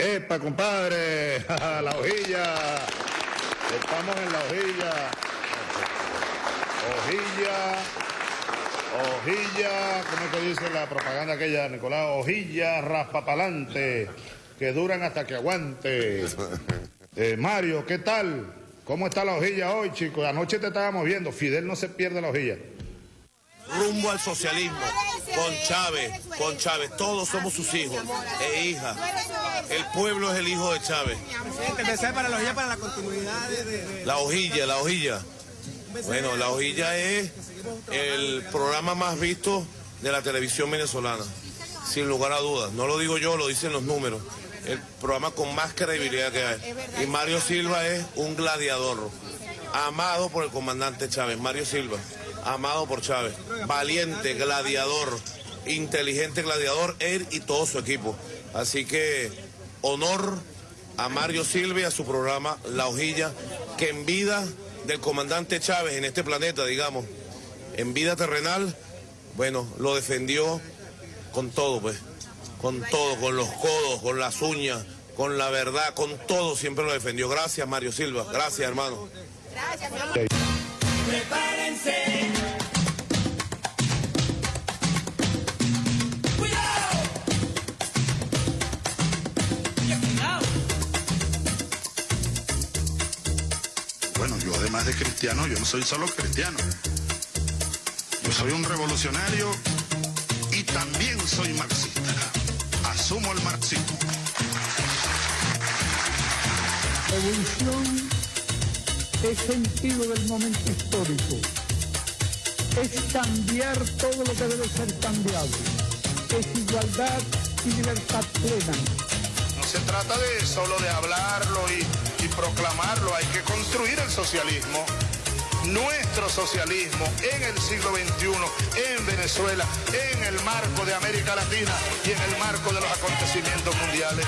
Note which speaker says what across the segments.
Speaker 1: Epa, compadre, la hojilla. Estamos en la hojilla. Hojilla. Hojilla, ¿cómo es que dice la propaganda aquella, Nicolás? Hojilla raspapalante, que duran hasta que aguante. Eh, Mario, ¿qué tal? ¿Cómo está la hojilla hoy, chicos? Anoche te estábamos viendo. Fidel no se pierde la hojilla.
Speaker 2: Rumbo al socialismo, con Chávez, con Chávez. Todos somos sus hijos e hijas. El pueblo es el hijo de Chávez.
Speaker 3: Presidente, para la hojilla para la continuidad de...
Speaker 2: La hojilla, la hojilla. Bueno, la hojilla es el programa más visto de la televisión venezolana, sin lugar a dudas. No lo digo yo, lo dicen los números. El programa con más credibilidad que hay. Y Mario Silva es un gladiador, amado por el comandante Chávez. Mario Silva, amado por Chávez. Valiente, gladiador, inteligente gladiador, él y todo su equipo. Así que honor a Mario Silva y a su programa La Hojilla, que en vida del comandante Chávez en este planeta, digamos, en vida terrenal, bueno, lo defendió con todo, pues, con todo, con los codos, con las uñas, con la verdad, con todo siempre lo defendió. Gracias, Mario Silva. Gracias, hermano. Gracias, Prepárense.
Speaker 4: Cristiano, yo no soy solo cristiano. Yo soy un revolucionario y también soy marxista. Asumo el marxismo.
Speaker 5: Evolución es sentido del momento histórico. Es cambiar todo lo que debe ser cambiado. Es igualdad y libertad plena.
Speaker 4: No se trata de solo de hablarlo y, y proclamarlo, hay que construir el socialismo nuestro socialismo en el siglo XXI, en Venezuela, en el marco de América Latina y en el marco de los acontecimientos mundiales.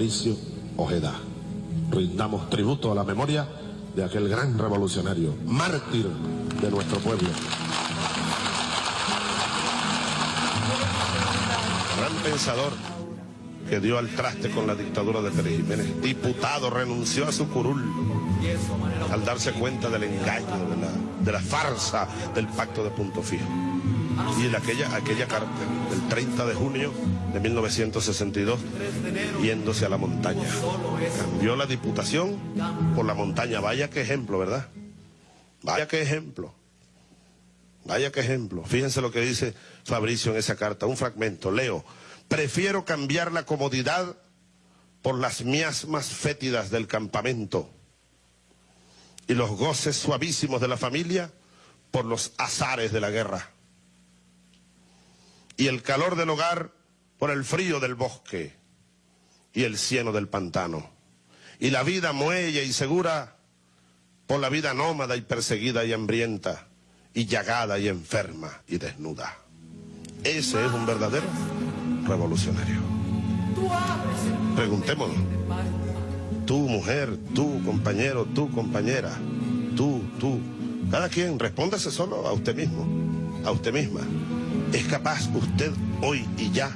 Speaker 6: Fabricio Ojeda. Rindamos tributo a la memoria de aquel gran revolucionario, mártir de nuestro pueblo.
Speaker 7: Gran pensador que dio al traste con la dictadura de Pérez Jiménez. Diputado, renunció a su curul al darse cuenta del engaño, de la, de la farsa del pacto de punto fijo. Y en aquella, aquella carta del 30 de junio de 1962, yéndose a la montaña. Cambió la diputación por la montaña. Vaya qué ejemplo, ¿verdad? Vaya qué ejemplo. Vaya qué ejemplo. Fíjense lo que dice Fabricio en esa carta. Un fragmento. Leo. Prefiero cambiar la comodidad por las miasmas fétidas del campamento y los goces suavísimos de la familia por los azares de la guerra y el calor del hogar por el frío del bosque y el cieno del pantano, y la vida muelle y segura por la vida nómada y perseguida y hambrienta, y llagada y enferma y desnuda. Ese es un verdadero revolucionario. Preguntémonos, tú mujer, tú compañero, tú compañera, tú, tú, cada quien respóndase solo a usted mismo, a usted misma. ¿Es capaz usted hoy y ya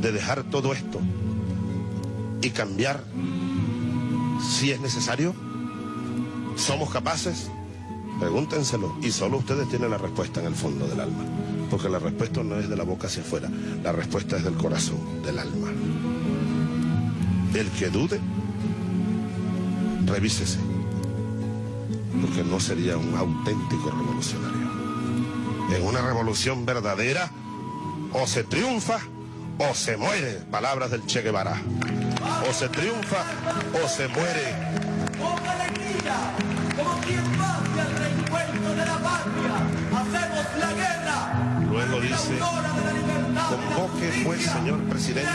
Speaker 7: de dejar todo esto y cambiar si es necesario? ¿Somos capaces? Pregúntenselo y solo ustedes tienen la respuesta en el fondo del alma, porque la respuesta no es de la boca hacia afuera, la respuesta es del corazón, del alma. El que dude, revísese, porque no sería un auténtico revolucionario. En una revolución verdadera, o se triunfa o se muere, palabras del Che Guevara. O se triunfa o se muere.
Speaker 8: Con alegría, como quien va hacia el reencuentro de la patria, hacemos la guerra.
Speaker 7: Luego dice, convoque pues, señor presidente,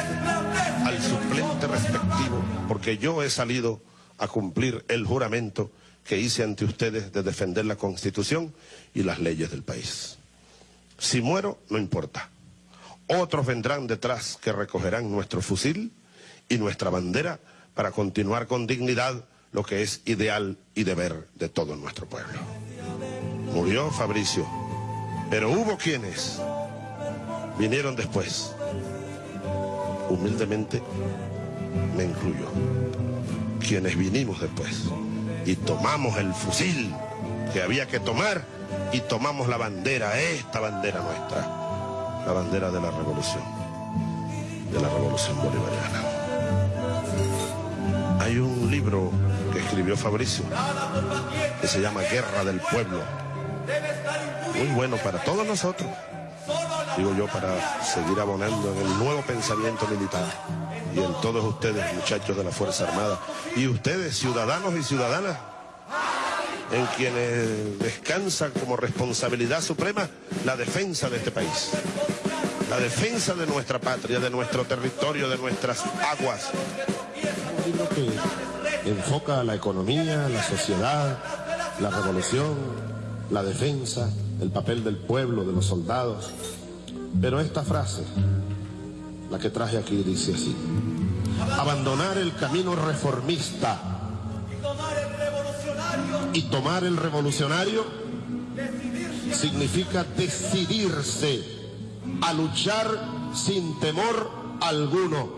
Speaker 7: al suplente respectivo, porque yo he salido a cumplir el juramento que hice ante ustedes de defender la Constitución y las leyes del país. Si muero, no importa. Otros vendrán detrás que recogerán nuestro fusil y nuestra bandera para continuar con dignidad lo que es ideal y deber de todo nuestro pueblo. Murió Fabricio, pero hubo quienes vinieron después. Humildemente me incluyo. Quienes vinimos después y tomamos el fusil que había que tomar y tomamos la bandera, esta bandera nuestra, la bandera de la revolución, de la revolución bolivariana. Hay un libro que escribió Fabricio que se llama Guerra del Pueblo, muy bueno para todos nosotros, digo yo, para seguir abonando en el nuevo pensamiento militar y en todos ustedes, muchachos de la Fuerza Armada, y ustedes, ciudadanos y ciudadanas, en quienes descansa como responsabilidad suprema la defensa de este país, la defensa de nuestra patria, de nuestro territorio, de nuestras aguas.
Speaker 6: Un libro que enfoca la economía, la sociedad, la revolución, la defensa, el papel del pueblo, de los soldados. Pero esta frase, la que traje aquí, dice así. Abandonar el camino reformista y tomar el revolucionario significa decidirse a luchar sin temor alguno,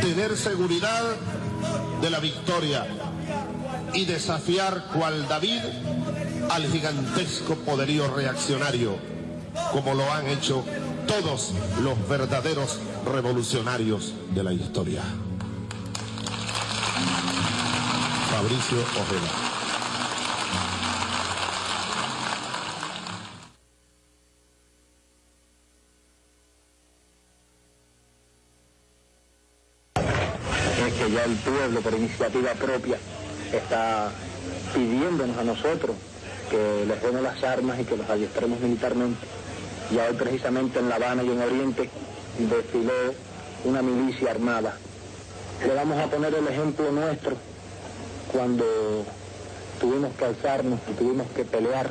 Speaker 6: tener seguridad de la victoria y desafiar cual David al gigantesco poderío reaccionario, como lo han hecho todos los verdaderos revolucionarios de la historia. Fabricio Ojeda.
Speaker 9: es que ya el pueblo por iniciativa propia está pidiéndonos a nosotros que les demos las armas y que los adiestremos militarmente. Y hoy precisamente en La Habana y en Oriente desfiló una milicia armada. Le vamos a poner el ejemplo nuestro cuando tuvimos que alzarnos y tuvimos que pelear.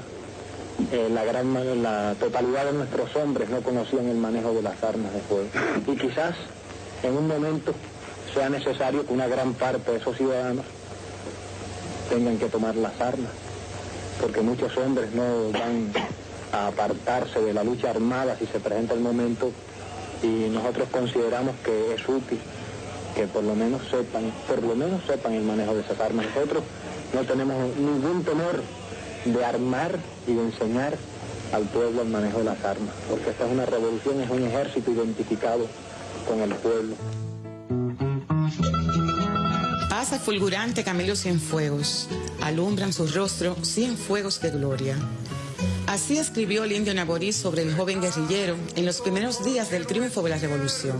Speaker 9: eh, la gran la totalidad de nuestros hombres no conocían el manejo de las armas de fuego. Y quizás en un momento sea necesario que una gran parte de esos ciudadanos tengan que tomar las armas, porque muchos hombres no van a apartarse de la lucha armada si se presenta el momento y nosotros consideramos que es útil que por lo menos sepan, por lo menos sepan el manejo de esas armas. Nosotros no tenemos ningún temor de armar y de enseñar al pueblo el manejo de las armas, porque esta es una revolución, es un ejército identificado con el pueblo.
Speaker 10: Pasa fulgurante Camilo Cienfuegos, alumbran su rostro cien fuegos de gloria. Así escribió el indio Naborí sobre el joven guerrillero en los primeros días del triunfo de la revolución.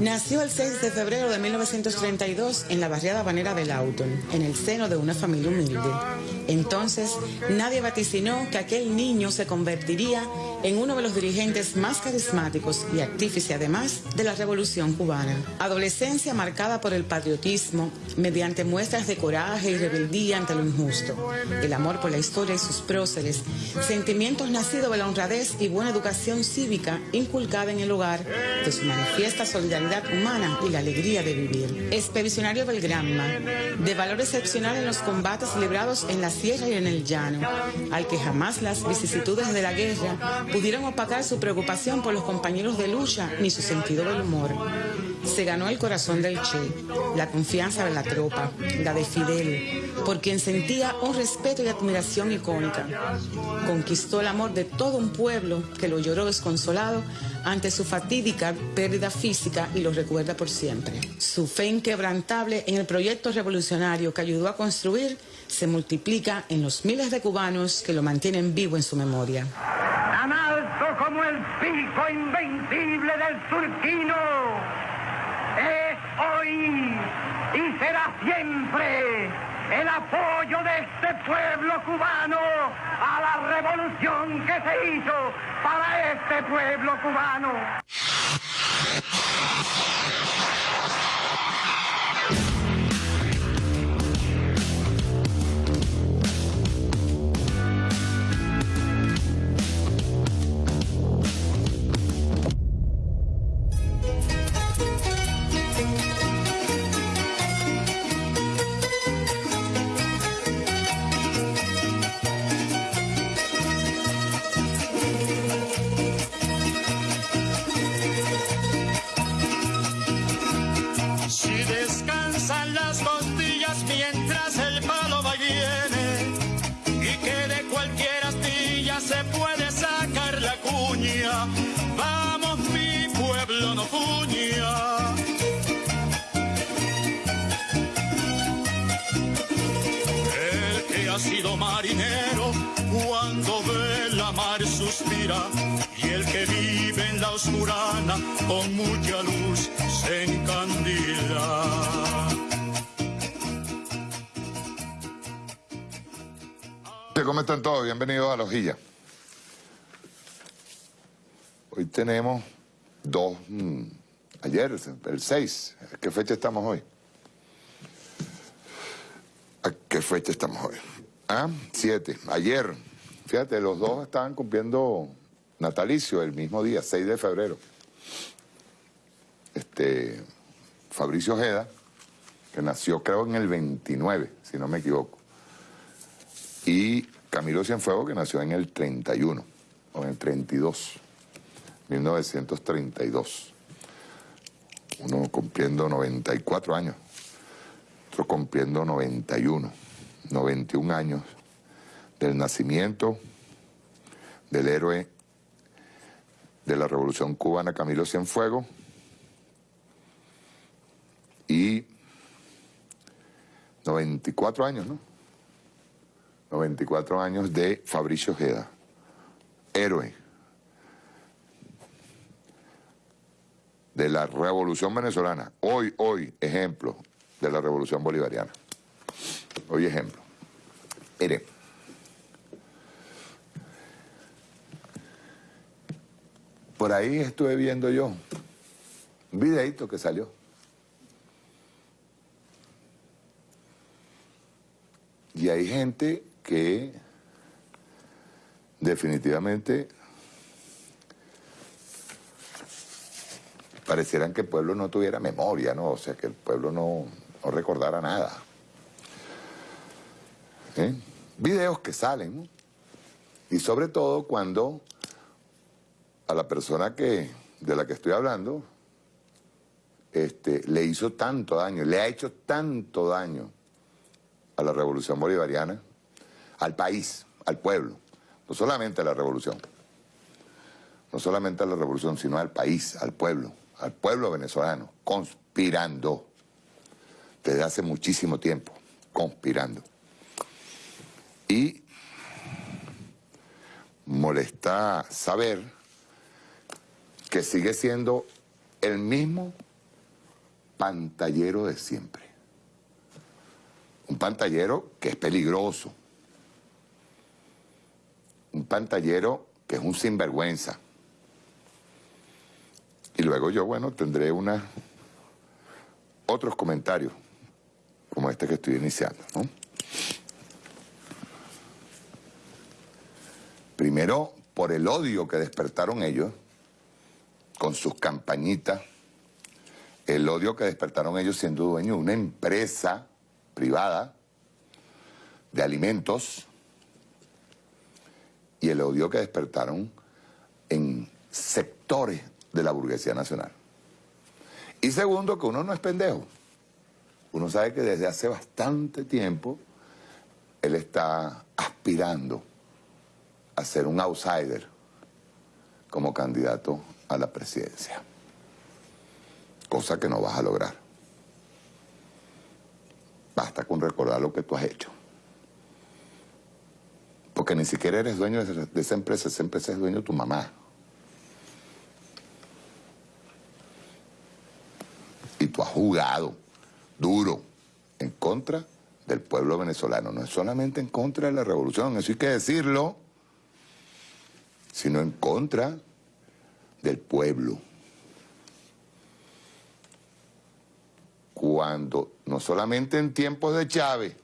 Speaker 10: Nació el 6 de febrero de 1932 en la barriada banera de Lauton, en el seno de una familia humilde. Entonces, nadie vaticinó que aquel niño se convertiría en uno de los dirigentes más carismáticos y artífice además de la revolución cubana. Adolescencia marcada por el patriotismo, mediante muestras de coraje y rebeldía ante lo injusto, el amor por la historia y sus próceres, sentimientos nacidos de la honradez y buena educación cívica inculcada en el hogar, de su manifiesta solidaridad humana y la alegría de vivir. Expedicionario del Granma, de valor excepcional en los combates librados en la sierra y en el llano, al que jamás las vicisitudes de la guerra pudieron opacar su preocupación por los compañeros de lucha ni su sentido del humor. Se ganó el corazón del Che, la confianza de la tropa, la de Fidel, por quien sentía un respeto y admiración icónica. Conquistó el amor de todo un pueblo que lo lloró desconsolado ante su fatídica pérdida física y lo recuerda por siempre. Su fe inquebrantable en el proyecto revolucionario que ayudó a construir se multiplica en los miles de cubanos que lo mantienen vivo en su memoria.
Speaker 11: tan alto como el pico invencible del turquino, es hoy y será siempre el apoyo de este pueblo cubano a la revolución que se hizo para este pueblo cubano.
Speaker 12: Y el que vive en la oscurana con mucha luz se encandila.
Speaker 13: ¿Cómo están todos? Bienvenidos a La Hojilla. Hoy tenemos dos... mm, ayer, el 6. ¿A qué fecha estamos hoy? ¿A qué fecha estamos hoy? Ah, 7. Ayer. Fíjate, los dos estaban cumpliendo natalicio el mismo día, 6 de febrero. Este, Fabricio Ojeda, que nació creo en el 29, si no me equivoco. Y Camilo Cienfuegos, que nació en el 31, o en el 32, 1932. Uno cumpliendo 94 años, otro cumpliendo 91, 91 años del nacimiento del héroe de la Revolución Cubana, Camilo Cienfuegos, y 94 años, ¿no? 94 años de Fabricio Ojeda, héroe de la Revolución Venezolana. Hoy, hoy, ejemplo de la Revolución Bolivariana. Hoy ejemplo. Mire, por ahí estuve viendo yo un videito que salió. Y hay gente que definitivamente parecieran que el pueblo no tuviera memoria, ¿no? O sea, que el pueblo no, no recordara nada. ¿Eh? Videos que salen, ¿no? Y sobre todo cuando a la persona que, de la que estoy hablando este, le hizo tanto daño, le ha hecho tanto daño a la revolución bolivariana, al país, al pueblo, no solamente a la revolución, no solamente a la revolución, sino al país, al pueblo, al pueblo venezolano, conspirando desde hace muchísimo tiempo, conspirando. Y molesta saber que sigue siendo el mismo pantallero de siempre. Un pantallero que es peligroso. Un pantallero que es un sinvergüenza. Y luego yo, bueno, tendré una, otros comentarios, como este que estoy iniciando. Primero, por el odio que despertaron ellos, con sus campañitas, el odio que despertaron ellos siendo dueños de una empresa privada de alimentos y el odio que despertaron en sectores de la burguesía nacional. Y segundo, que uno no es pendejo. Uno sabe que desde hace bastante tiempo él está aspirando a ser un outsider como candidato a la presidencia. Cosa que no vas a lograr. Basta con recordar lo que tú has hecho. Porque ni siquiera eres dueño de esa empresa, esa empresa es dueño de tu mamá. Y tú has jugado duro en contra del pueblo venezolano. No es solamente en contra de la revolución, eso hay que decirlo, sino en contra del pueblo. Cuando, no solamente en tiempos de Chávez,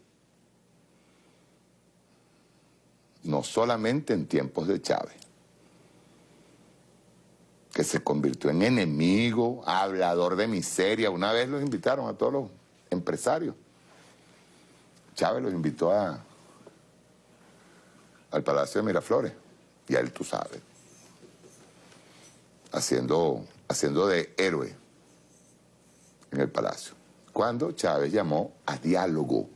Speaker 13: no solamente en tiempos de Chávez, que se convirtió en enemigo, hablador de miseria. Una vez los invitaron a todos los empresarios. Chávez los invitó a, al Palacio de Miraflores, y él tú sabes, haciendo, haciendo de héroe en el Palacio. Cuando Chávez llamó a diálogo.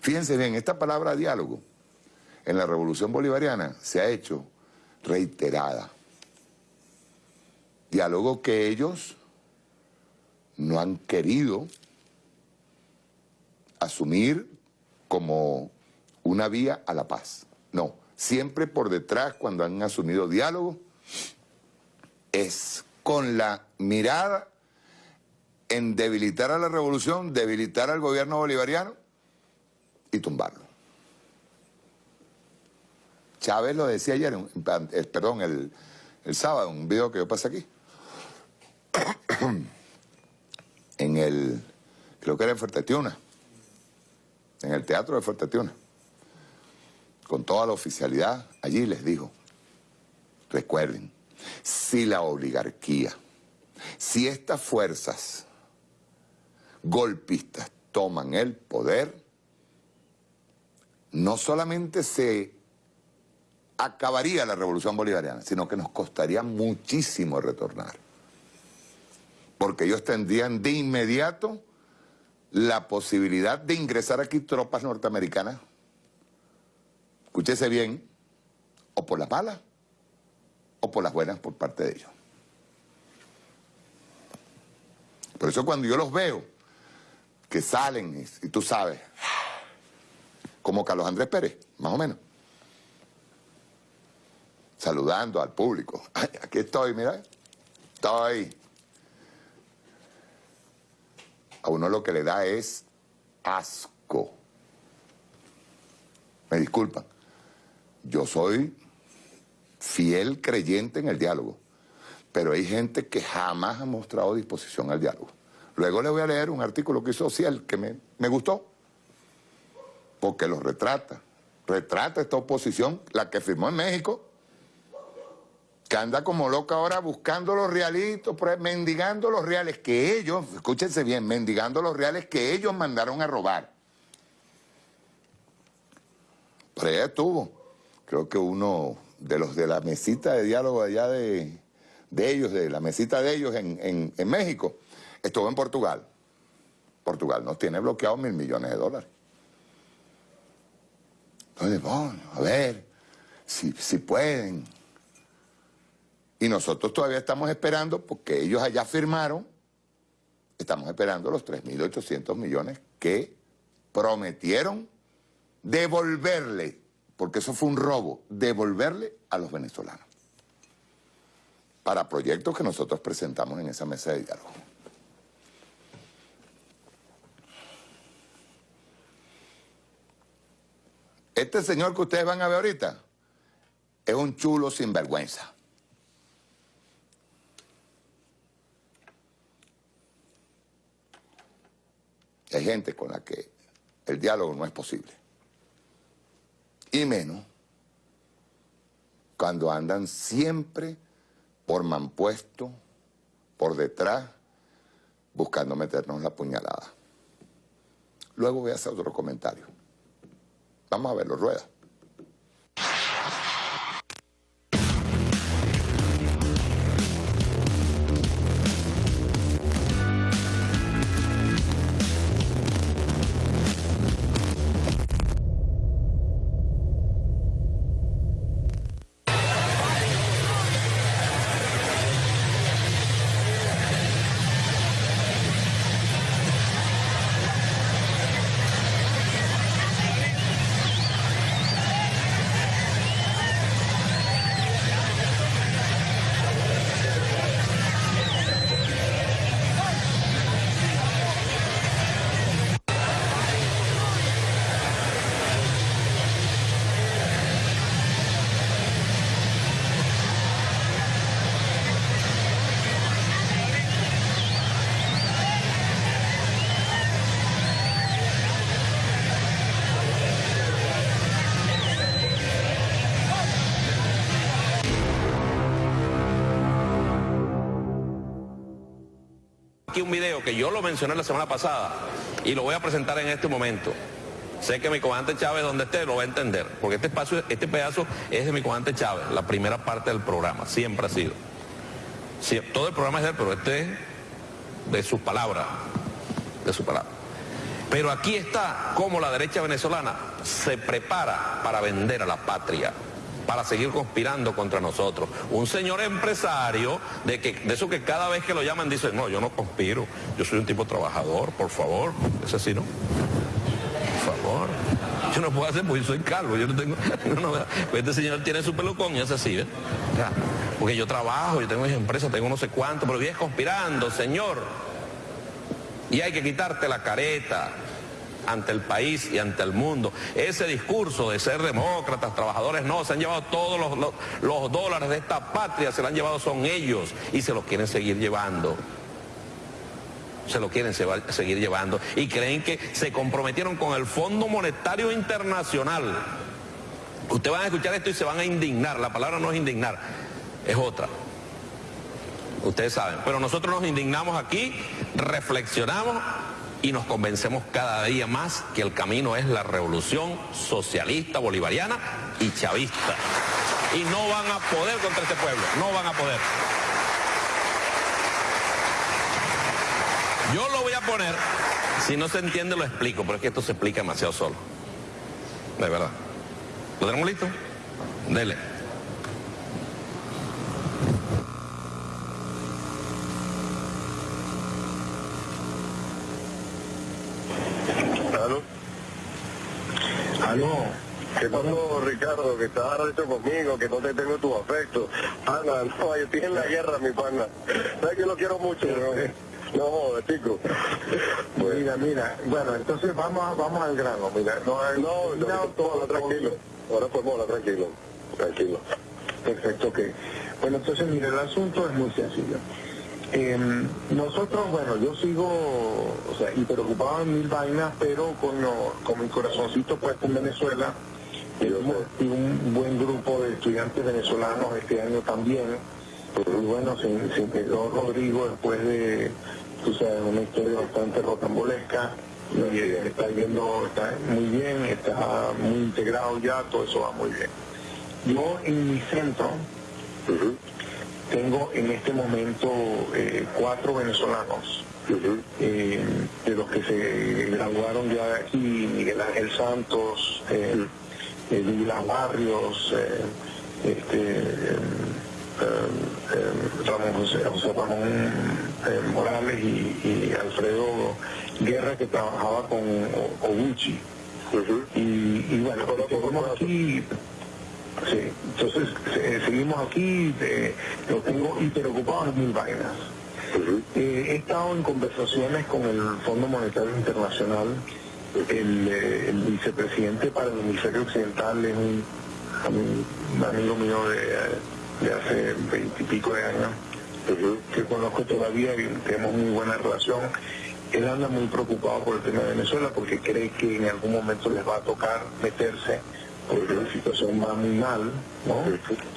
Speaker 13: Fíjense bien, esta palabra diálogo en la Revolución Bolivariana se ha hecho reiterada. Diálogo que ellos no han querido asumir como una vía a la paz. No, siempre por detrás cuando han asumido diálogo es con la mirada en debilitar a la revolución, debilitar al gobierno bolivariano y tumbarlo. Chávez lo decía ayer, eh, perdón, el, el sábado, un video que yo pasé aquí. en el, creo que era en Fuertetiuna, en el teatro de Fuertetiuna, con toda la oficialidad, allí les dijo, recuerden, si la oligarquía, si estas fuerzas golpistas toman el poder, no solamente se acabaría la revolución bolivariana, sino que nos costaría muchísimo retornar. Porque ellos tendrían de inmediato la posibilidad de ingresar aquí tropas norteamericanas, escúchese bien, o por las malas por las buenas por parte de ellos. Por eso cuando yo los veo, que salen, y, tú sabes, como Carlos Andrés Pérez, más o menos, saludando al público. Aquí estoy, mira, estoy. A uno lo que le da es asco. Me disculpan. Yo soy fiel creyente en el diálogo, pero hay gente que jamás ha mostrado disposición al diálogo. Luego le voy a leer un artículo que hizo Ciel que me, me gustó, porque lo retrata. Retrata esta oposición, la que firmó en México, que anda como loca ahora buscando los realitos, mendigando los reales que ellos, escúchense bien, mendigando los reales que ellos mandaron a robar. Por allá estuvo, creo que uno de los de la mesita de diálogo allá de, de ellos, de la mesita de ellos en, en, México, estuvo en Portugal. Portugal nos tiene bloqueados mil millones de dólares. Entonces, bueno, a ver, si, si pueden, y nosotros todavía estamos esperando, porque ellos allá firmaron, estamos esperando los 3.800 millones que prometieron devolverle, porque eso fue un robo, devolverle a los venezolanos para proyectos que nosotros presentamos en esa mesa de diálogo. Este señor que ustedes van a ver ahorita es un chulo sinvergüenza. Hay gente con la que el diálogo no es posible. Y menos cuando andan siempre por mampuesto, por detrás, buscando meternos la puñalada. Luego voy a hacer otro comentario. Vamos a verlo, rueda.
Speaker 14: Un video que yo lo mencioné la semana pasada y lo voy a presentar en este momento. Sé que mi comandante Chávez, donde esté, lo va a entender, porque este, espacio, este pedazo es de mi comandante Chávez, la primera parte del programa, siempre ha sido. Sí, todo el programa es de él, pero este es de sus palabras, de su palabra. Pero aquí está cómo la derecha venezolana se prepara para vender a la patria, para seguir conspirando contra nosotros. Un señor empresario de, que, de eso que cada vez que lo llaman dice, no, yo no conspiro, yo soy un tipo trabajador, por favor, ese sí, ¿no? Por favor. Yo no puedo hacer porque yo soy calvo, yo no tengo... No, no, este señor tiene su pelucón y es así, ¿ves? Porque yo trabajo, yo tengo mis empresas, tengo no sé cuánto, pero vienes conspirando, señor. Y hay que quitarte la careta ante el país y ante el mundo. Ese discurso de ser demócratas, trabajadores, no, se han llevado todos los, dólares de esta patria, se lo han llevado son ellos y se los quieren seguir llevando. Se lo quieren seguir llevando y creen que se comprometieron con el Fondo Monetario Internacional. Ustedes van a escuchar esto y se van a indignar. La palabra no es indignar, es otra. Ustedes saben. Pero nosotros nos indignamos aquí, reflexionamos y nos convencemos cada día más que el camino es la revolución socialista bolivariana y chavista. Y no van a poder contra este pueblo, no van a poder. Yo lo voy a poner, si no se entiende lo explico, pero es que esto se explica demasiado solo. De verdad. ¿Lo tenemos listo? Dele.
Speaker 15: ¿Qué pasó, Ricardo? Que estás arrecho conmigo, que no te tengo tu afecto. Ana, no, yo estoy en la guerra, mi pana. ¿Sabes que lo quiero mucho? No, joder, chico. Mira, mira, bueno, entonces vamos, a- vamos al grano, mira. No, no, no, todo, tranquilo. Ahora formóla, tranquilo. Tranquilo. Perfecto, ok. Bueno, entonces, mira, el asunto es muy sencillo. Eh, nosotros, bueno, yo sigo, o sea, y preocupado en mil vainas, pero con, lo- con mi corazoncito puesto en Venezuela, y un, buen grupo de estudiantes venezolanos este año también. Y bueno, se, se integró Rodrigo después de, tú sabes, una historia bastante rocambolesca. Y está yendo, está muy bien, está muy integrado ya, todo eso va muy bien. Yo en mi centro, tengo en este momento eh, cuatro venezolanos, eh, de los que se graduaron ya aquí, Miguel Ángel Santos, eh, eh, Douglas Barrios, eh, este, eh, eh, eh, Ramón José, José Ramón Morales y, y Alfredo Guerra que trabajaba con Oguchi. y, y bueno, seguimos aquí, sí, entonces eh, seguimos aquí, eh, lo tengo hiperocupado en mil vainas. Eh, he estado en conversaciones con el Fondo Monetario Internacional, el, eh, el vicepresidente para el hemisferio occidental es un, amigo mío de, hace veintipico de años, que conozco todavía y tenemos muy buena relación. Él anda muy preocupado por el tema de Venezuela porque cree que en algún momento les va a tocar meterse porque la situación va muy mal, ¿no?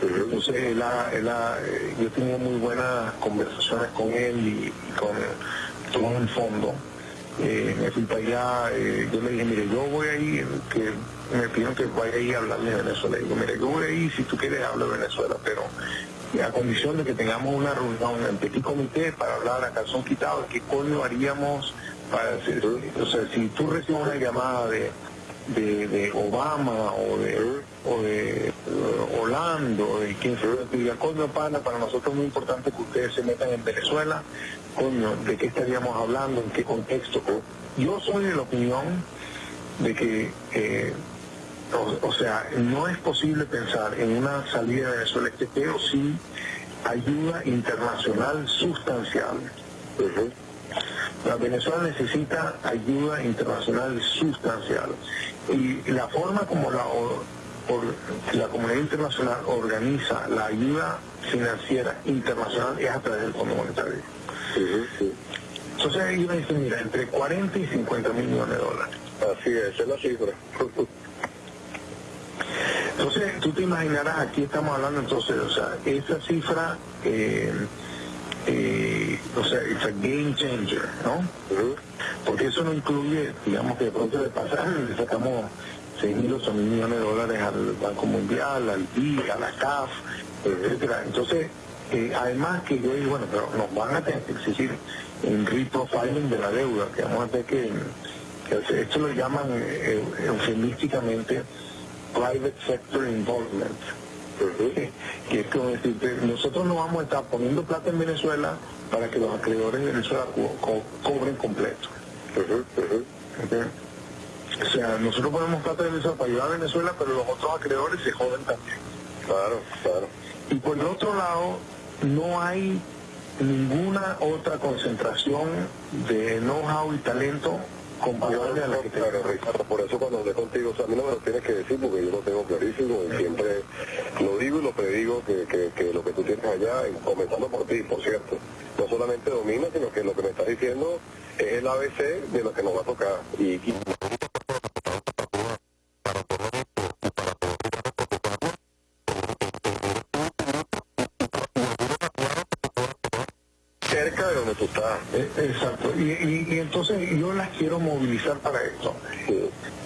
Speaker 15: Entonces él ha- él ha- eh, yo he muy buenas conversaciones con él y, y con todo el fondo. Eh, me fui para allá, eh, yo le dije, mire, yo voy ahí, que me pidieron que vaya ahí a hablarle de Venezuela. Y digo, mire, yo voy ahí, si tú quieres hablo de Venezuela, pero a condición de que tengamos una reunión en petit comité para hablar a calzón quitado, qué coño haríamos para hacer, o sea, si tú recibes una llamada de, de, de Obama o de, o de eh, Holanda o de quien te diga, coño pana, para nosotros es muy importante que ustedes se metan en Venezuela, coño, ¿de qué estaríamos hablando? ¿En qué contexto? Yo soy de la opinión de que, eh, o, o sea, no es posible pensar en una salida de Venezuela este pero sí ayuda internacional sustancial. La Venezuela necesita ayuda internacional sustancial. Y la forma como la, or- la comunidad internacional organiza la ayuda financiera internacional es a través del Fondo Monetario. Entonces ahí me dicen, mira, entre 40 y 50 mil millones de dólares. Así es, esa es la cifra. Entonces, tú te imaginarás, aquí estamos hablando entonces, o sea, esa cifra eh, eh, o sea, es un game changer, ¿no? Porque eso no incluye, digamos que de pronto de pasaje le sacamos 6 mil, 8 mil millones de dólares al Banco Mundial, al BID, a la CAF, etcétera. Entonces, eh, además que yo digo, bueno, pero nos van a tener que exigir un reprofiling de la deuda, que vamos a tener que, que esto lo llaman eh, eufemísticamente private sector involvement. Que es como decir, nosotros no vamos a estar poniendo plata en Venezuela para que los acreedores de Venezuela co- co- cobren completo. O sea, nosotros ponemos plata en Venezuela para ayudar a Venezuela, pero los otros acreedores se joden también. Claro, claro. Y por el otro lado, no hay ninguna otra concentración de know-how y talento que tenemos.
Speaker 16: Ricardo, por eso cuando hablé contigo, o a mí no me lo tienes que decir porque yo lo tengo clarísimo y siempre lo digo y lo predigo que, que, que lo que tú tienes allá, comenzando por ti, por cierto, no solamente domina, sino que lo que me estás diciendo es el ABC de lo que nos va a tocar. Donde tú estás.
Speaker 15: Eh, Exacto, y, y- y entonces yo las quiero movilizar para esto.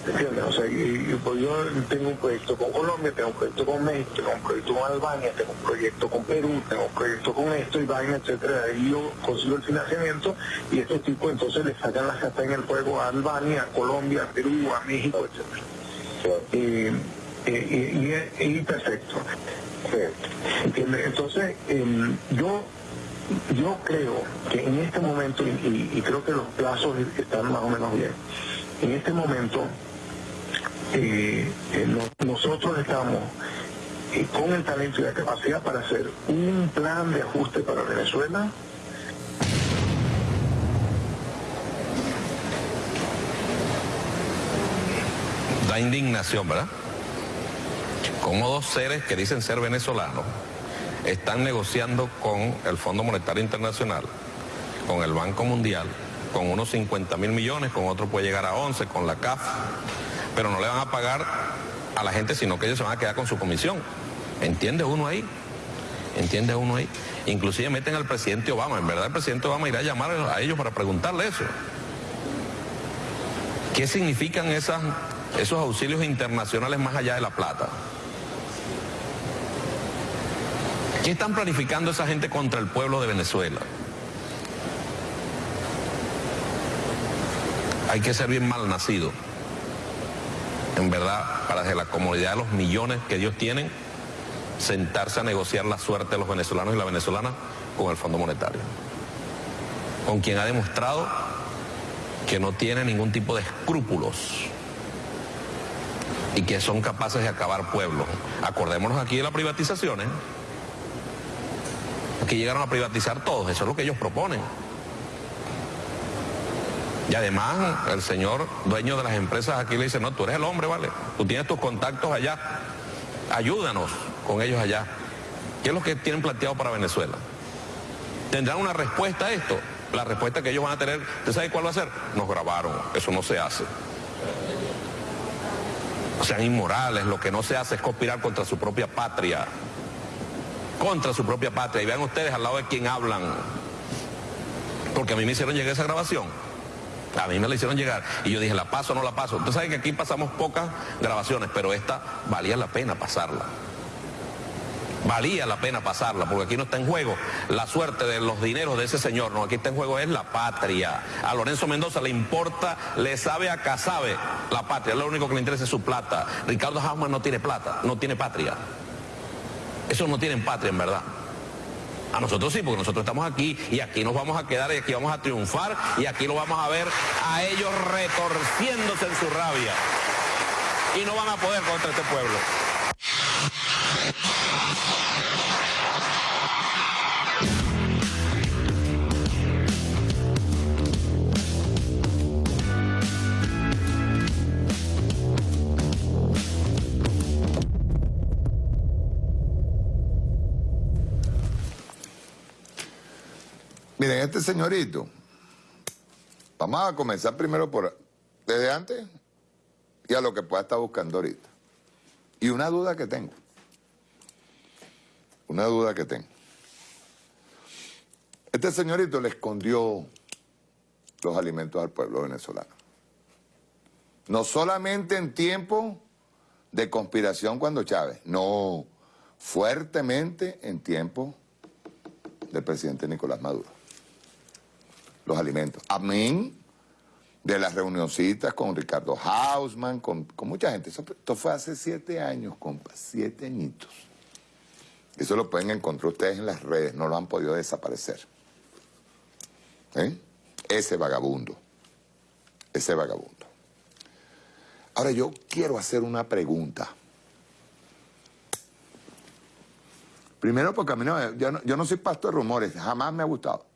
Speaker 15: ¿Entiendes? O sea, y- pues yo tengo un proyecto con Colombia, tengo un proyecto con México, tengo un proyecto con Albania, tengo un proyecto con Perú, tengo un proyecto con esto y vaina, etcétera. Y yo consigo el financiamiento y estos tipos entonces le sacan la casta en el fuego a Albania, a Colombia, a Perú, a México, etcétera. Eh, eh, y, perfecto. ¿Entiendes? Entonces, em, yo yo creo que en este momento, y, creo que los plazos están más o menos bien, en este momento eh, eh, no- nosotros estamos eh, con el talento y la capacidad para hacer un plan de ajuste para Venezuela
Speaker 14: Da indignación, ¿verdad? Como dos seres que dicen ser venezolanos están negociando con el Fondo Monetario Internacional, con el Banco Mundial, con unos 50 mil millones, con otro puede llegar a 11, con la CAF, pero no le van a pagar a la gente, sino que ellos se van a quedar con su comisión. ¿Entiende uno ahí? ¿Entiende uno ahí? Inclusive meten al presidente Obama. En verdad el presidente Obama irá a llamar a ellos para preguntarle eso. ¿Qué significan esos auxilios internacionales más allá de la plata? ¿Qué están planificando esa gente contra el pueblo de Venezuela? Hay que ser bien mal nacido, en verdad, para de la comunidad de los millones que Dios tienen, sentarse a negociar la suerte de los venezolanos y la venezolana con el Fondo Monetario, con quien ha demostrado que no tiene ningún tipo de escrúpulos y que son capaces de acabar pueblos. Acordémonos aquí de las privatizaciones, que llegaron a privatizar todos, eso es lo que ellos proponen. Y además el señor dueño de las empresas aquí le dice, no, tú eres el hombre, ¿vale? Tú tienes tus contactos allá, ayúdanos con ellos allá. ¿Qué es lo que tienen planteado para Venezuela? ¿Tendrán una respuesta a esto? La respuesta que ellos van a tener, ¿usted sabe cuál va a ser? Nos grabaron, eso no se hace. Sean inmorales, lo que no se hace es conspirar contra su propia patria. Contra su propia patria. Y vean ustedes al lado de quién hablan. Porque a mí me hicieron llegar esa grabación. A mí me la hicieron llegar. Y yo dije, ¿la paso o no la paso? Ustedes saben que aquí pasamos pocas grabaciones, pero esta valía la pena pasarla. Valía la pena pasarla, porque aquí no está en juego la suerte de los dineros de ese señor, no, aquí está en juego es la patria. A Lorenzo Mendoza le importa, le sabe a casabe la patria, lo único que le interesa es su plata. Ricardo Hausmann no tiene plata, no tiene patria. Esos no tienen patria en verdad. A nosotros sí, porque nosotros estamos aquí y aquí nos vamos a quedar y aquí vamos a triunfar y aquí lo vamos a ver a ellos retorciéndose en su rabia. Y no van a poder contra este pueblo.
Speaker 13: Miren, este señorito, vamos a comenzar primero por desde antes y a lo que pueda estar buscando ahorita. Y una duda que tengo. Una duda que tengo. Este señorito le escondió los alimentos al pueblo venezolano. No solamente en tiempo de conspiración cuando Chávez, no, fuertemente en tiempo del presidente Nicolás Maduro. Los alimentos. Amén de las reunioncitas con Ricardo Hausman, con, mucha gente. Esto fue hace siete años, compa, siete añitos. Eso lo pueden encontrar ustedes en las redes, no lo han podido desaparecer. ¿Eh? Ese vagabundo, ese vagabundo. Ahora yo quiero hacer una pregunta. Primero porque a mí no, yo no, yo no soy pasto de rumores, jamás me ha gustado.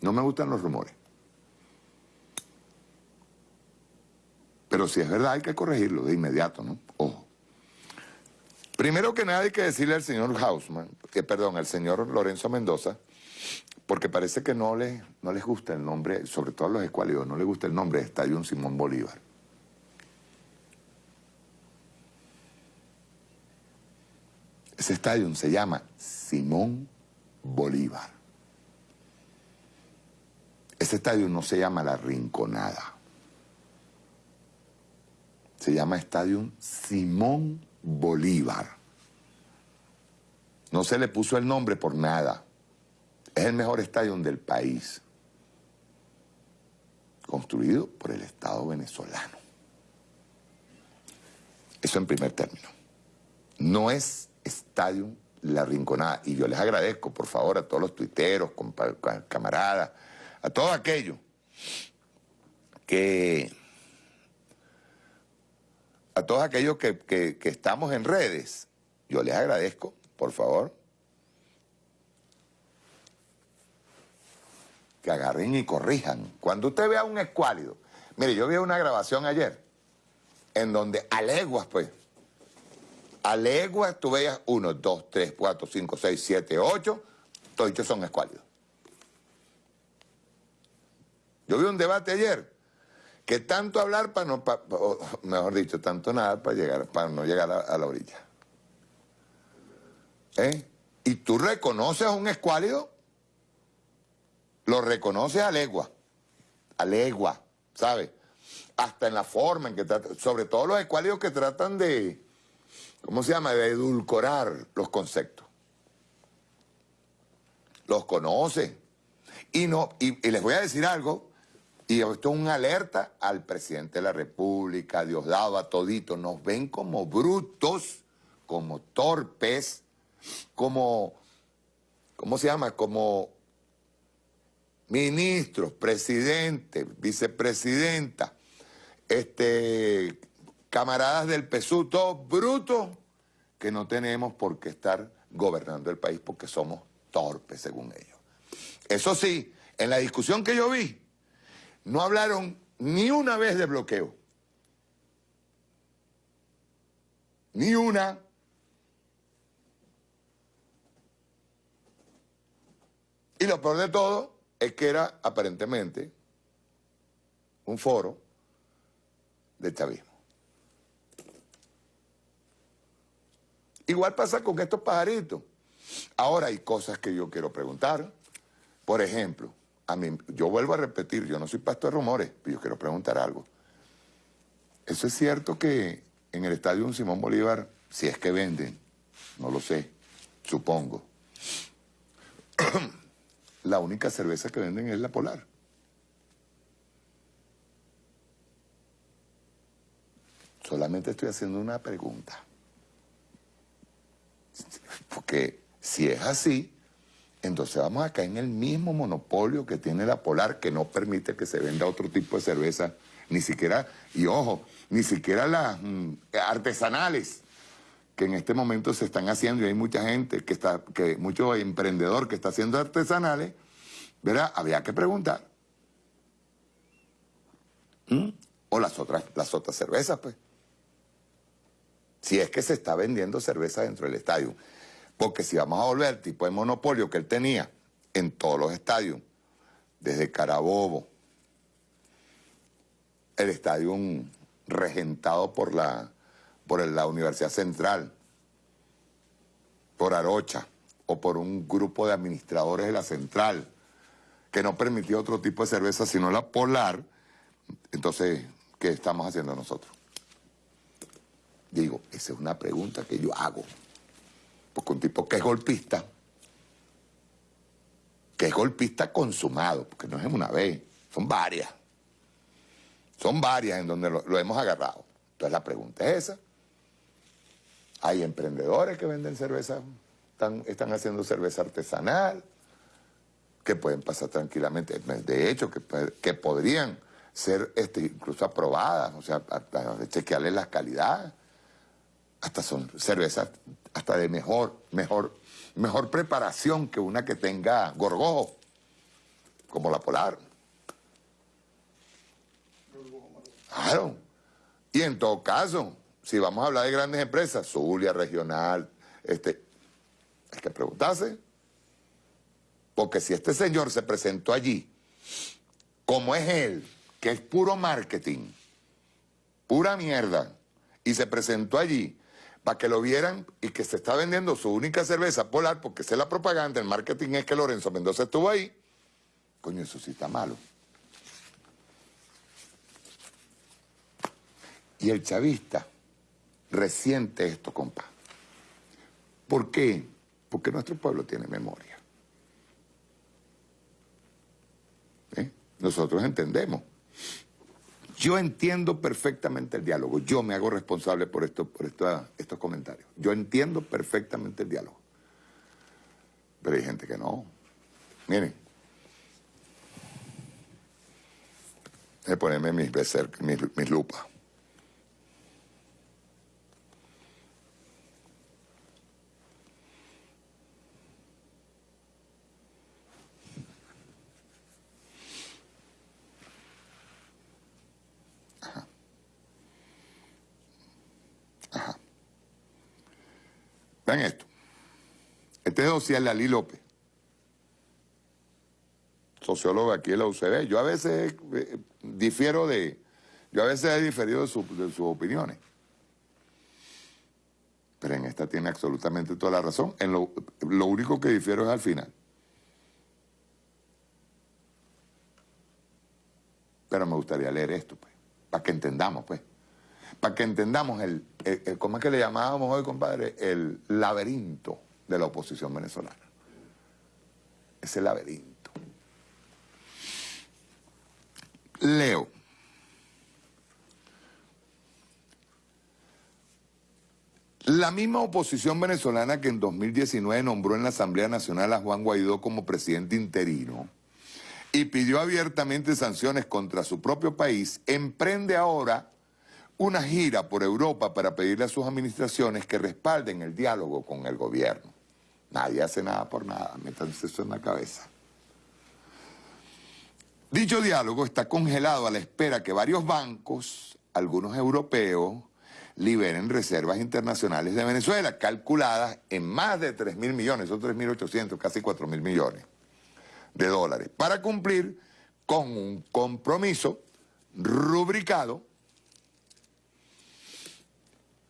Speaker 13: No me gustan los rumores. Pero si es verdad hay que corregirlo de inmediato, ¿no? Ojo. Primero que nada hay que decirle al señor Hausman, que perdón, al señor Lorenzo Mendoza, porque parece que no les, no les gusta el nombre, sobre todo a los escuálidos, no les gusta el nombre de Estadio Simón Bolívar. Ese estadio se llama Simón Bolívar. Ese estadio no se llama La Rinconada. Se llama Estadio Simón Bolívar. No se le puso el nombre por nada. Es el mejor estadio del país. Construido por el Estado venezolano. Eso en primer término. No es Estadio La Rinconada. Y yo les agradezco, por favor, a todos los tuiteros, camaradas, a todos aquellos que... A todos aquellos que, que- estamos en redes, yo les agradezco, por favor, que agarren y corrijan. Cuando usted vea un escuálido, mire, yo vi una grabación ayer, en donde a leguas, pues, a leguas tú veías uno, dos, tres, cuatro, cinco, seis, siete, ocho, todos son escuálidos. Yo vi un debate ayer que tanto hablar para no, mejor dicho, tanto nada para llegar, para no llegar a, la orilla. ¿Eh? Y tú reconoces a un escuálido, lo reconoces a legua, a legua, ¿sabes? Hasta en la forma en que trata, sobre todo los escuálidos que tratan de, ¿cómo se llama?, de edulcorar los conceptos. Los conoce. Y, no, y les voy a decir algo, y esto es una alerta al presidente de la República, a Diosdado, a todito. Nos ven como brutos, como torpes, como, ¿cómo se llama? Como ministros, presidente, vicepresidenta, este, camaradas del PSU, todos brutos, que no tenemos por qué estar gobernando el país porque somos torpes, según ellos. Eso sí, en la discusión que yo vi, no hablaron ni una vez de bloqueo. Ni una. Y lo peor de todo es que era aparentemente un foro de chavismo. Igual pasa con estos pajaritos. Ahora hay cosas que yo quiero preguntar. Por ejemplo, a mí, yo vuelvo a repetir, yo no soy pastor de rumores, pero yo quiero preguntar algo. ¿Eso es cierto que en el estadio Simón Bolívar, si es que venden, no lo sé, supongo, la única cerveza que venden es la Polar? Solamente estoy haciendo una pregunta. Porque si es así, entonces vamos a caer en el mismo monopolio que tiene la Polar, que no permite que se venda otro tipo de cerveza, ni siquiera, y ojo, ni siquiera las mm, artesanales que en este momento se están haciendo, y hay mucha gente que está, que mucho emprendedor que está haciendo artesanales, ¿verdad? Había que preguntar. ¿Mm? O las otras, las otras cervezas, pues. Si es que se está vendiendo cerveza dentro del estadio. Porque si vamos a volver al tipo de monopolio que él tenía en todos los estadios, desde Carabobo, el estadio regentado por la, por la Universidad Central, por Arocha, o por un grupo de administradores de la central que no permitía otro tipo de cerveza sino la polar, entonces, ¿qué estamos haciendo nosotros? Digo, esa es una pregunta que yo hago. Porque un tipo que es golpista, que es golpista consumado, porque no es una vez, son varias. Son varias en donde lo, hemos agarrado. Entonces la pregunta es esa. Hay emprendedores que venden cerveza, están, están haciendo cerveza artesanal, que pueden pasar tranquilamente. De hecho, que, que podrían ser este, incluso aprobadas, o sea, chequearles las calidades. Hasta son cervezas hasta de mejor, mejor, mejor preparación que una que tenga gorgojo, como la Polar. Claro. Y en todo caso, si vamos a hablar de grandes empresas, Zulia, Regional, este, hay que preguntarse. Porque si este señor se presentó allí, como es él, que es puro marketing, pura mierda, y se presentó allí para que lo vieran y que se está vendiendo su única cerveza polar, porque es la propaganda, el marketing es que Lorenzo Mendoza estuvo ahí, coño, eso sí está malo. Y el chavista resiente esto, compa. ¿Por qué? Porque nuestro pueblo tiene memoria. ¿Eh? Nosotros entendemos. Yo entiendo perfectamente el diálogo. Yo me hago responsable por, esto, por estos comentarios. Yo entiendo perfectamente el diálogo. Pero hay gente que no. Miren. Voy ponerme mis, mis, mis lupas. Vean esto. Este es Ociel Lali López, sociólogo aquí en la UCB. Yo a veces eh, difiero de... Yo a veces he diferido de, de sus opiniones. Pero en esta tiene absolutamente toda la razón. En lo, lo único que difiero es al final. Pero me gustaría leer esto, pues, para que entendamos, pues para que entendamos el, ¿cómo es que le llamábamos hoy, compadre? El laberinto de la oposición venezolana. Ese laberinto. Leo. La misma oposición venezolana que en 2019 nombró en la Asamblea Nacional a Juan Guaidó como presidente interino y pidió abiertamente sanciones contra su propio país, emprende ahora una gira por Europa para pedirle a sus administraciones que respalden el diálogo con el gobierno. Nadie hace nada por nada, métanse eso en la cabeza. Dicho diálogo está congelado a la espera que varios bancos, algunos europeos, liberen reservas internacionales de Venezuela, calculadas en más de 3 mil millones, son 3.800, casi 4 mil millones de dólares, para cumplir con un compromiso rubricado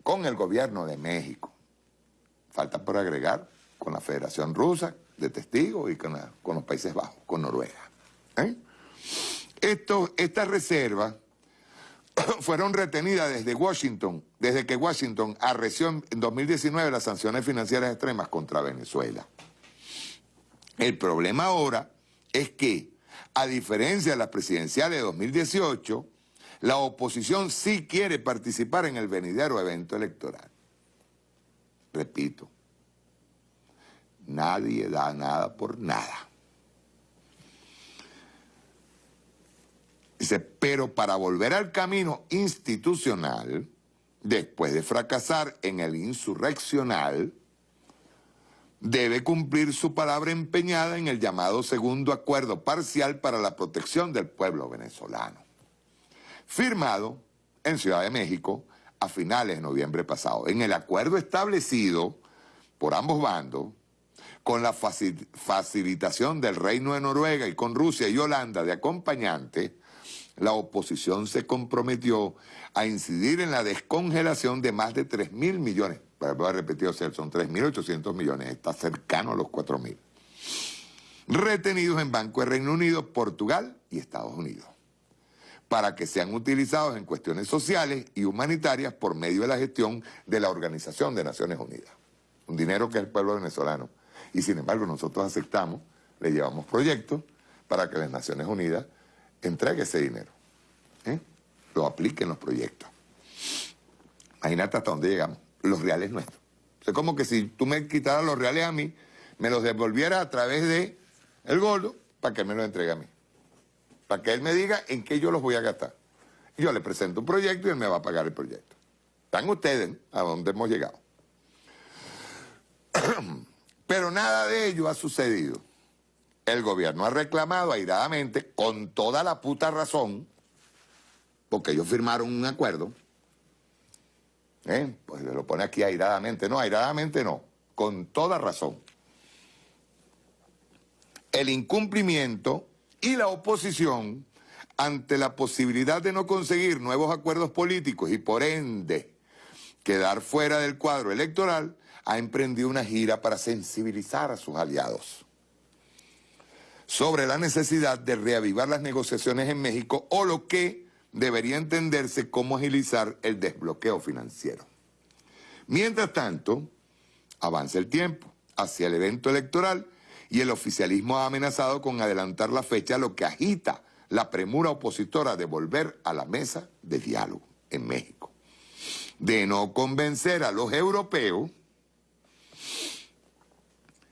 Speaker 13: con el gobierno de México. Falta por agregar con la Federación Rusa de Testigos y con, los Países Bajos, con Noruega. ¿eh? estas reservas fueron retenidas desde Washington, desde que Washington arreció en 2019 las sanciones financieras extremas contra Venezuela. El problema ahora es que, a diferencia de las presidenciales de 2018, la oposición sí quiere participar en el venidero evento electoral. Repito, nadie da nada por nada. Dice, pero para volver al camino institucional, después de fracasar en el insurreccional, debe cumplir su palabra empeñada en el llamado segundo acuerdo parcial para la protección del pueblo venezolano firmado en Ciudad de México a finales de noviembre pasado. En el acuerdo establecido por ambos bandos, con la facilitación del Reino de Noruega y con Rusia y Holanda de acompañante, la oposición se comprometió a incidir en la descongelación de más de 3 mil millones, voy a repetir, o sea, son 3.800 millones, está cercano a los 4.000. Retenidos en Banco de Reino Unido, Portugal y Estados Unidos, para que sean utilizados en cuestiones sociales y humanitarias por medio de la gestión de la Organización de Naciones Unidas. Un dinero que es el pueblo venezolano. Y sin embargo nosotros aceptamos, le llevamos proyectos para que las Naciones Unidas entregue ese dinero. ¿eh? Lo apliquen los proyectos. Imagínate hasta dónde llegamos. Los reales nuestros. Es como que si tú me quitaras los reales a mí, me los devolvieras a través de el gordo para que me los entregue a mí. Para que él me diga en qué yo los voy a gastar. Yo le presento un proyecto y él me va a pagar el proyecto. Están ustedes a dónde hemos llegado. Pero nada de ello ha sucedido. El gobierno ha reclamado airadamente, con toda la puta razón, porque ellos firmaron un acuerdo, ¿eh? pues lo pone aquí airadamente, no, airadamente no, con toda razón. El incumplimiento y la oposición ante la posibilidad de no conseguir nuevos acuerdos políticos y por ende quedar fuera del cuadro electoral, ha emprendido una gira para sensibilizar a sus aliados sobre la necesidad de reavivar las negociaciones en México o lo que debería entenderse como agilizar el desbloqueo financiero. Mientras tanto, avanza el tiempo hacia el evento electoral y el oficialismo ha amenazado con adelantar la fecha, lo que agita la premura opositora de volver a la mesa de diálogo en México. De no convencer a los europeos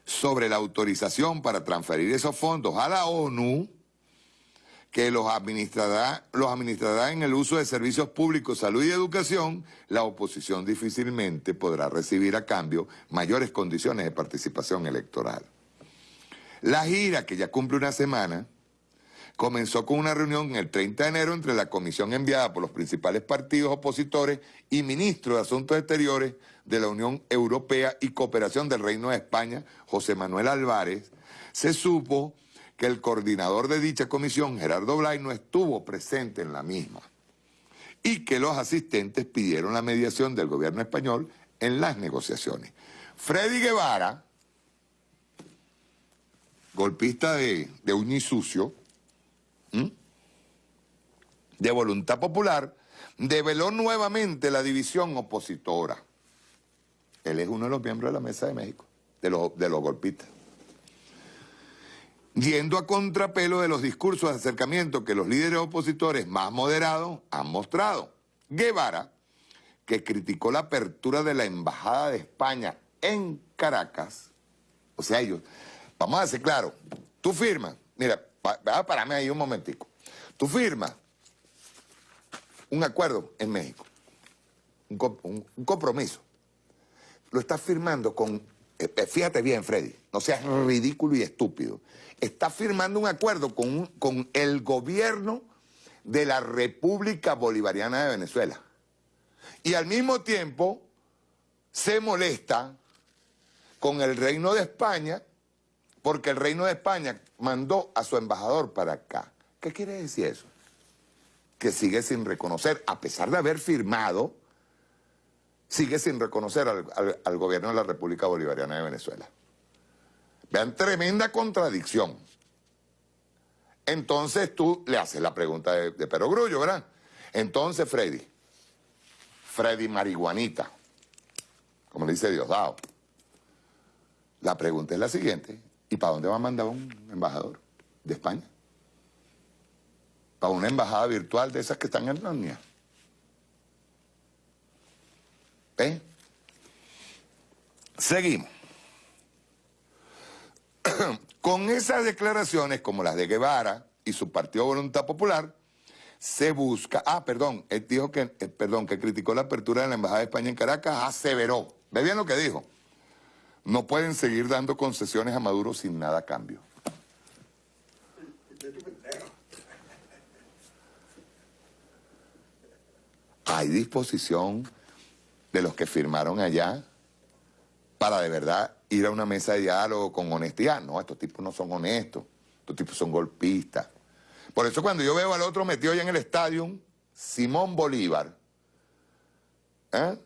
Speaker 13: sobre la autorización para transferir esos fondos a la ONU, que los administrará, los administrará en el uso de servicios públicos, salud y educación, la oposición difícilmente podrá recibir a cambio mayores condiciones de participación electoral. La gira, que ya cumple una semana, comenzó con una reunión el 30 de enero entre la comisión enviada por los principales partidos opositores y ministro de Asuntos Exteriores de la Unión Europea y Cooperación del Reino de España, José Manuel Álvarez, se supo que el coordinador de dicha comisión, Gerardo Blay, no estuvo presente en la misma y que los asistentes pidieron la mediación del gobierno español en las negociaciones. Freddy Guevara, golpista de, de Uñisucio, de Voluntad Popular, develó nuevamente la división opositora. Él es uno de los miembros de la Mesa de México, de los, de los golpistas. Yendo a contrapelo de los discursos de acercamiento que los líderes opositores más moderados han mostrado. Guevara, que criticó la apertura de la Embajada de España en Caracas, o sea, ellos, vamos a decir claro, tú firmas, mira, va a pararme ahí un momentico, tú firmas un acuerdo en México, un compromiso, lo estás firmando con, eh, eh, fíjate bien Freddy, no seas ridículo y estúpido, estás firmando un acuerdo con, con el gobierno de la República Bolivariana de Venezuela. Y al mismo tiempo se molesta con el Reino de España porque el Reino de España mandó a su embajador para acá. ¿Qué quiere decir eso? Que sigue sin reconocer, a pesar de haber firmado sigue sin reconocer al, gobierno de la República Bolivariana de Venezuela. Vean, tremenda contradicción. Entonces tú le haces la pregunta de, de Perogrullo, ¿verdad? Entonces, Freddy, Freddy Marihuanita, como le dice Diosdado, la pregunta es la siguiente, ¿y para dónde va a mandar un embajador de España? ¿Para una embajada virtual de esas que están en Narnia? ¿Eh? Seguimos. Con esas declaraciones, como las de Guevara y su Partido Voluntad Popular, se busca... Ah, perdón, él dijo que, eh, perdón, que criticó la apertura de la Embajada de España en Caracas, aseveró. ¿Ve bien lo que dijo? No pueden seguir dando concesiones a Maduro sin nada a cambio. Hay disposición de los que firmaron allá para de verdad ir a una mesa de diálogo con honestidad. No, estos tipos no son honestos, estos tipos son golpistas. Por eso cuando yo veo al otro metido allá en el estadio, Simón Bolívar, ¿eh?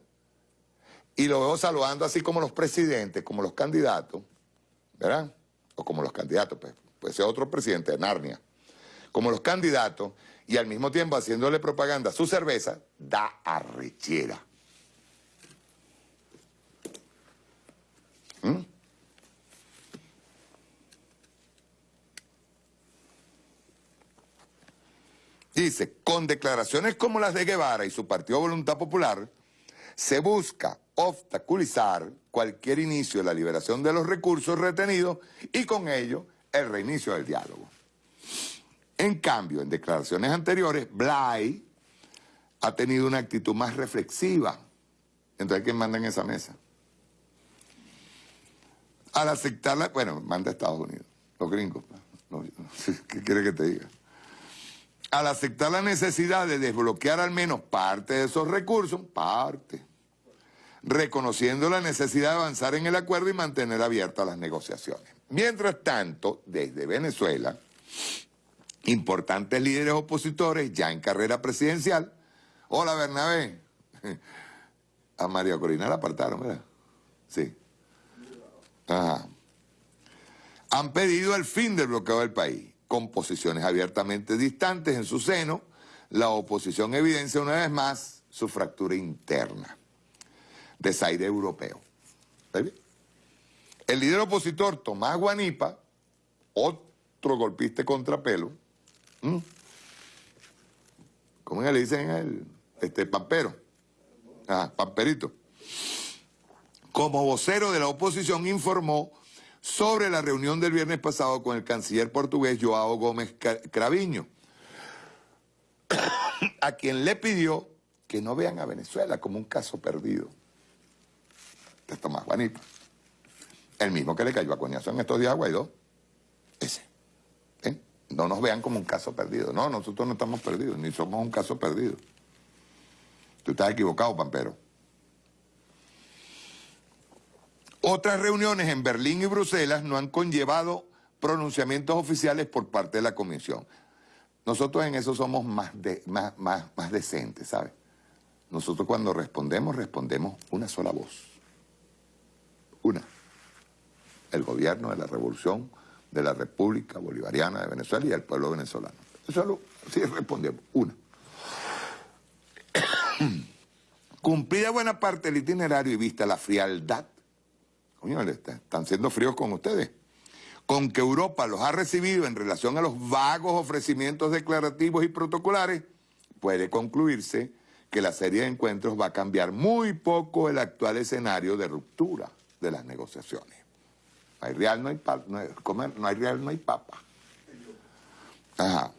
Speaker 13: Y lo veo saludando así como los presidentes, como los candidatos, ¿verdad? O como los candidatos, pues, puede ser otro presidente de Narnia, como los candidatos, y al mismo tiempo haciéndole propaganda a su cerveza, da arrechera. ¿Mm? Dice, con declaraciones como las de Guevara y su Partido Voluntad Popular, se busca obstaculizar cualquier inicio de la liberación de los recursos retenidos y con ello el reinicio del diálogo. En cambio, en declaraciones anteriores, Blay ha tenido una actitud más reflexiva. Entonces, ¿quién manda en esa mesa? Al aceptarla, bueno, manda a Estados Unidos, los gringos. pues. ¿Qué quiere que te diga? Al aceptar la necesidad de desbloquear al menos parte de esos recursos, parte, reconociendo la necesidad de avanzar en el acuerdo y mantener abiertas las negociaciones. Mientras tanto, desde Venezuela, importantes líderes opositores ya en carrera presidencial, hola Bernabé, a María Corina la apartaron, ¿verdad? Sí. Ajá. Han pedido el fin del bloqueo del país, con posiciones abiertamente distantes en su seno, la oposición evidencia una vez más su fractura interna desaire europeo. El líder opositor Tomás Guanipa, otro golpista contrapelo. ¿cómo le dicen a él? Este, pampero. Ah, pamperito. Como vocero de la oposición informó sobre la reunión del viernes pasado con el canciller portugués Joao Gómez Craviño, a quien le pidió que no vean a Venezuela como un caso perdido de Tomás Juanito. El mismo que le cayó a coñazo en estos días a. Ese. ¿Eh? No nos vean como un caso perdido. No, nosotros no estamos perdidos, ni somos un caso perdido. Tú estás equivocado, Pampero. Otras reuniones en Berlín y Bruselas no han conllevado pronunciamientos oficiales por parte de la Comisión. Nosotros en eso somos más, de, más, más, más decentes, ¿sabes? Nosotros cuando respondemos, respondemos una sola voz. Una. El gobierno de la revolución de la República Bolivariana de Venezuela y el pueblo venezolano. Solo, sí respondemos. Una. Cumplida buena parte del itinerario y vista la frialdad, coño, están siendo fríos con ustedes, con que Europa los ha recibido en relación a los vagos ofrecimientos declarativos y protocolares, puede concluirse que la serie de encuentros va a cambiar muy poco el actual escenario de ruptura de las negociaciones. No hay real, no hay, pa, no hay, real, no hay papa. Ajá.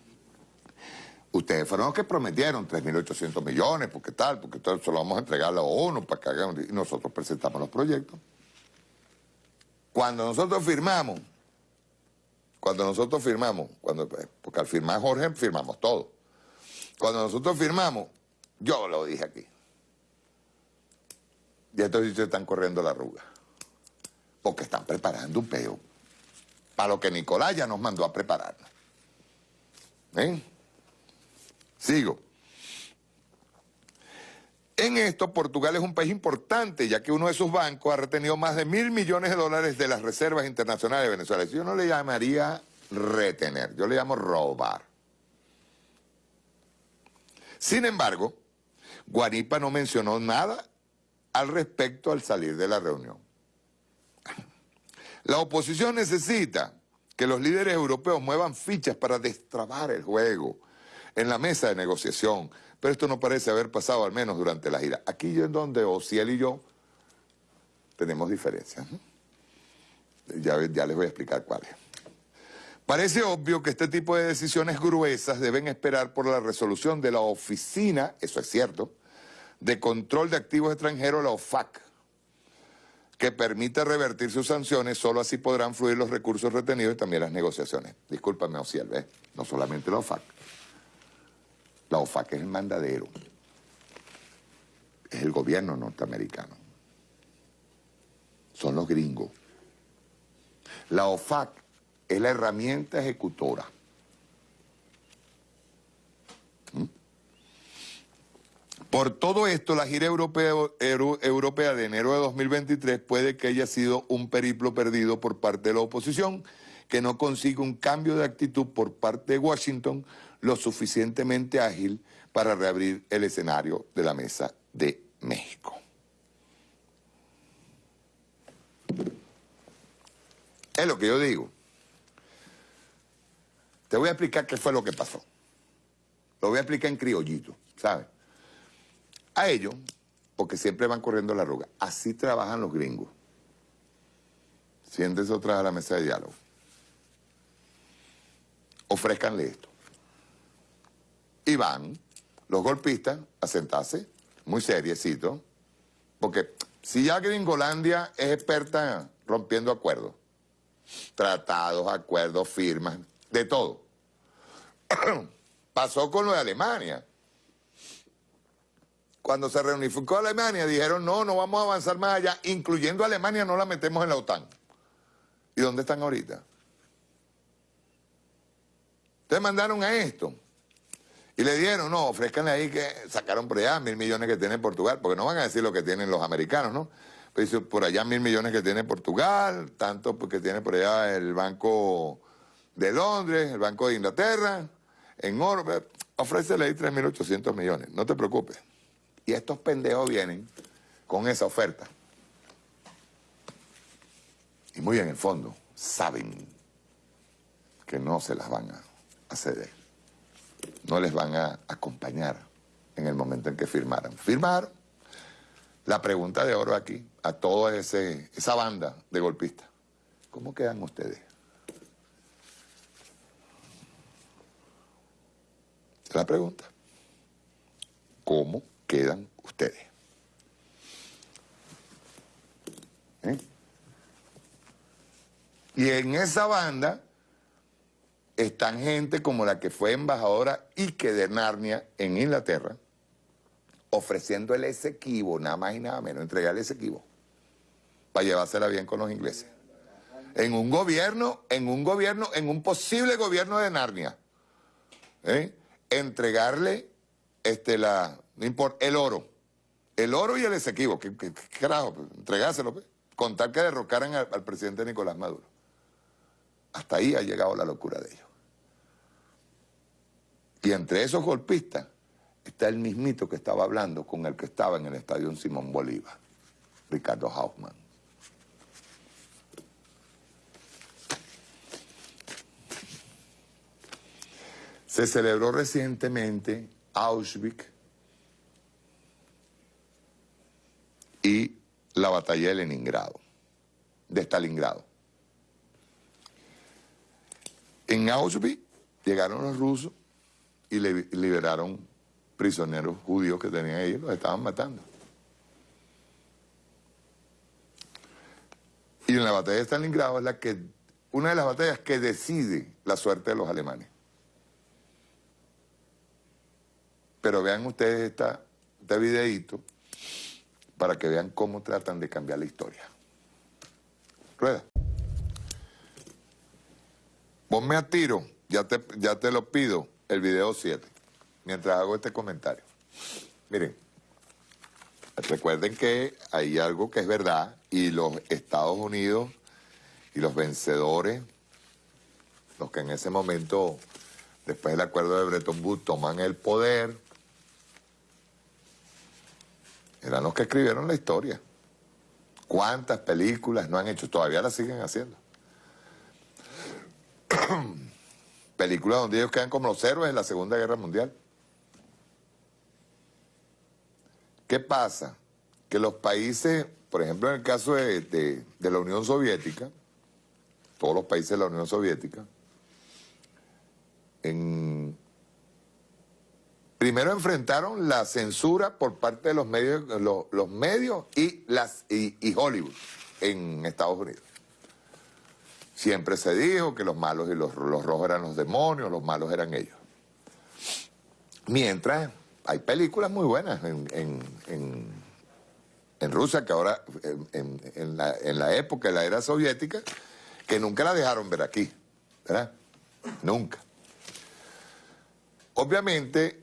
Speaker 13: Ustedes fueron los que prometieron 3.800 millones, porque tal, porque todo eso lo vamos a entregar a la ONU para que hagan... Y nosotros presentamos los proyectos. Cuando nosotros firmamos, cuando nosotros firmamos, cuando, porque al firmar Jorge firmamos todo. Cuando nosotros firmamos, yo lo dije aquí. Y estos sitios están corriendo la arruga. Porque están preparando un peo. Para lo que Nicolás ya nos mandó a prepararnos. ¿Ven? Sigo. En esto, Portugal es un país importante, ya que uno de sus bancos ha retenido más de mil millones de dólares de las reservas internacionales de Venezuela. Yo no le llamaría retener, yo le llamo robar. Sin embargo, Guanipa no mencionó nada al respecto al salir de la reunión. La oposición necesita que los líderes europeos muevan fichas para destrabar el juego en la mesa de negociación, pero esto no parece haber pasado al menos durante la gira. Aquí yo en donde Ociel y yo tenemos diferencias. Ya, ya les voy a explicar cuáles. Parece obvio que este tipo de decisiones gruesas deben esperar por la resolución de la oficina, eso es cierto, de control de activos extranjeros, la OFAC, que permite revertir sus sanciones, solo así podrán fluir los recursos retenidos y también las negociaciones. Discúlpame, Ociel. No solamente la OFAC. La OFAC es el mandadero. Es el gobierno norteamericano. Son los gringos. La OFAC es la herramienta ejecutora. Por todo esto, la gira europea, euro- europea de enero de 2023 puede que haya sido un periplo perdido por parte de la oposición, que no consigue un cambio de actitud por parte de Washington lo suficientemente ágil para reabrir el escenario de la mesa de México. Es lo que yo digo. Te voy a explicar qué fue lo que pasó. Lo voy a explicar en criollito, ¿sabes? A ellos, porque siempre van corriendo la arruga, así trabajan los gringos. Siéntense otra a la mesa de diálogo. Ofrezcanle esto. Y van los golpistas a sentarse, muy seriecito, porque si ya Gringolandia es experta rompiendo acuerdos, tratados, acuerdos, firmas, de todo. Pasó con lo de Alemania. Cuando se reunificó Alemania dijeron, no, no vamos a avanzar más allá, incluyendo Alemania no la metemos en la OTAN. ¿Y dónde están ahorita? Ustedes mandaron a esto. Y le dieron, no, ofrezcanle ahí que sacaron por allá mil millones que tiene Portugal, porque no van a decir lo que tienen los americanos, ¿no? Pues dice, por allá mil millones que tiene Portugal, tanto porque tiene por allá el Banco de Londres, el Banco de Inglaterra, en oro, pues, ofrécele ahí 3.800 millones, no te preocupes. Y estos pendejos vienen con esa oferta. Y muy en el fondo, saben que no se las van a, ceder. No les van a acompañar en el momento en que firmaran. Firmaron. La pregunta de oro aquí, a toda esa banda de golpistas, ¿cómo quedan ustedes? La pregunta, ¿cómo quedan ustedes? ¿Eh? Y en esa banda están gente como la que fue embajadora Ike de Narnia en Inglaterra, ofreciendo el Esequibo, nada más y nada menos, entregar el Esequibo, para llevársela bien con los ingleses. En un gobierno, en un gobierno, en un posible gobierno de Narnia. ¿eh? Entregarle este, la, no importa, el oro. El oro y el Esequibo, ¿qué, qué- qué carajo? Pues, entregárselo, pues. Con tal que derrocaran al, al presidente Nicolás Maduro. Hasta ahí ha llegado la locura de ellos. Y entre esos golpistas está el mismito que estaba hablando con el que estaba en el estadio Simón Bolívar, Ricardo Hausmann. Se celebró recientemente Auschwitz y la batalla de Leningrado, de Stalingrado. En Auschwitz llegaron los rusos y liberaron prisioneros judíos que tenían ahí, los estaban matando. Y en la batalla de Stalingrado es la que, una de las batallas que decide la suerte de los alemanes. Pero vean ustedes esta, este videíto para que vean cómo tratan de cambiar la historia. Rueda. Ponme a tiro, ya te, ya te lo pido, el video 7, mientras hago este comentario. Miren, recuerden que hay algo que es verdad y los Estados Unidos y los vencedores, los que en ese momento, después del acuerdo de Bretton Woods, toman el poder, eran los que escribieron la historia. ¿Cuántas películas no han hecho? Todavía las siguen haciendo. películas donde ellos quedan como los héroes en la Segunda Guerra Mundial. ¿Qué pasa? Que los países, por ejemplo en el caso de, de- de la Unión Soviética, todos los países de la Unión Soviética, en- primero enfrentaron la censura por parte de los medios, los, medios y, las, y, Hollywood en Estados Unidos. Siempre se dijo que los malos y los, los rojos eran los demonios, los malos eran ellos. Mientras hay películas muy buenas en, en- en- Rusia, que ahora, la, en la época de la era soviética, que nunca la dejaron ver aquí, ¿verdad? Nunca. Obviamente,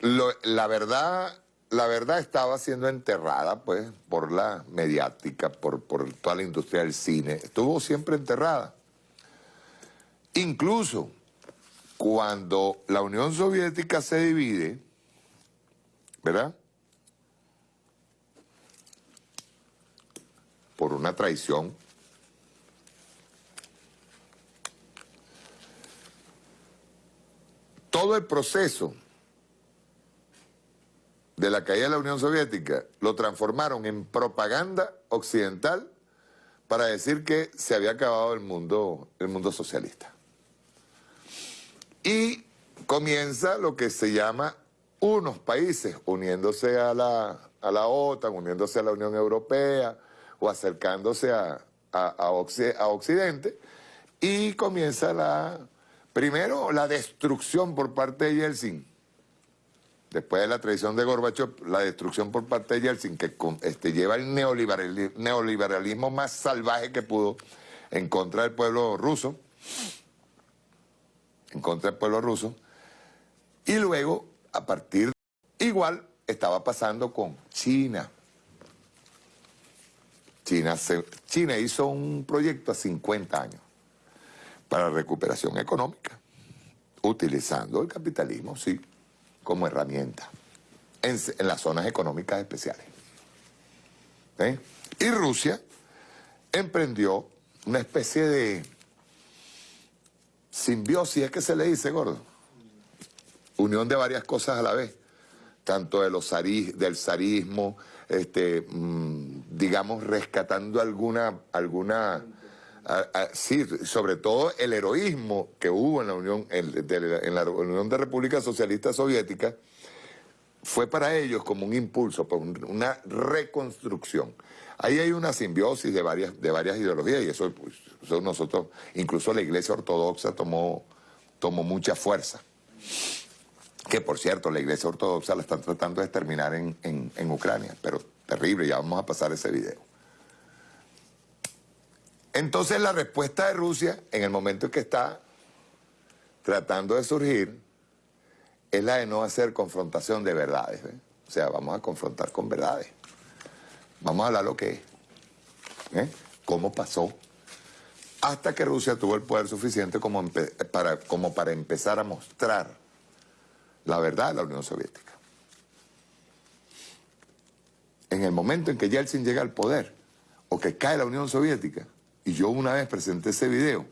Speaker 13: la verdad la verdad estaba siendo enterrada, pues, por la mediática, por, por toda la industria del cine. Estuvo siempre enterrada. Incluso cuando la Unión Soviética se divide, ¿verdad? Por una traición. Todo el proceso de la caída de la Unión Soviética lo transformaron en propaganda occidental para decir que se había acabado el mundo, el mundo socialista. Y comienza lo que se llama unos países uniéndose a la, a la OTAN, uniéndose a la Unión Europea o acercándose a, a, Occidente y comienza la, primero la destrucción por parte de Yeltsin, después de la traición de Gorbachev, la destrucción por parte de Yeltsin, que este, lleva el neoliberalismo más salvaje que pudo en contra del pueblo ruso, en contra del pueblo ruso, y luego, a partir, igual estaba pasando con China. China, China hizo un proyecto a 50 años para recuperación económica, utilizando el capitalismo, sí, como herramienta en, las zonas económicas especiales. ¿Eh? Y Rusia emprendió una especie de simbiosis, es que se le dice, gordo. Unión de varias cosas a la vez, tanto de los del zarismo, este, mm, digamos, rescatando alguna, alguna sí, sobre todo el heroísmo que hubo en la Unión, en, la Unión de Repúblicas Socialistas Soviéticas, fue para ellos como un impulso, pues, una reconstrucción. Ahí hay una simbiosis de varias, de varias ideologías y eso, pues, nosotros, incluso la Iglesia Ortodoxa tomó, tomó mucha fuerza. Que por cierto, la Iglesia Ortodoxa la están tratando de exterminar en, en Ucrania, pero terrible, ya vamos a pasar ese video. Entonces la respuesta de Rusia, en el momento en que está tratando de surgir, es la de no hacer confrontación de verdades. O sea, vamos a confrontar con verdades. Vamos a hablar lo que es. ¿eh? ¿Cómo pasó? Hasta que Rusia tuvo el poder suficiente como, para, como para empezar a mostrar la verdad de la Unión Soviética. En el momento en que Yeltsin llega al poder, o que cae la Unión Soviética, y yo una vez presenté ese video,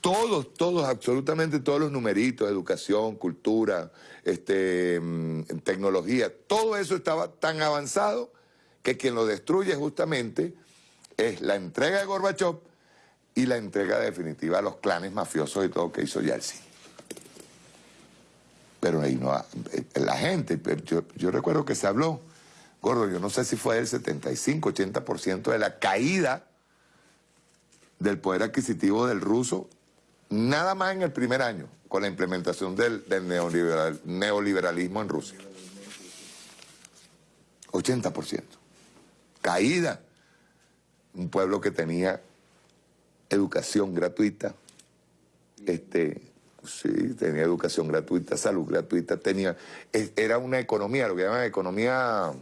Speaker 13: todos, todos, absolutamente todos los numeritos, educación, cultura, este, mm, tecnología, todo eso estaba tan avanzado que quien lo destruye justamente es la entrega de Gorbachev y la entrega definitiva a los clanes mafiosos y todo que hizo Yeltsin. Pero ahí no, eh, la gente, yo, yo recuerdo que se habló, Gordo, yo no sé si fue el 75, 80% de la caída del poder adquisitivo del ruso, nada más en el primer año, con la implementación del, neoliberalismo en Rusia. 80%. Caída. Un pueblo que tenía educación gratuita, este, sí, tenía educación gratuita, salud gratuita, tenía, era una economía, lo que llaman economía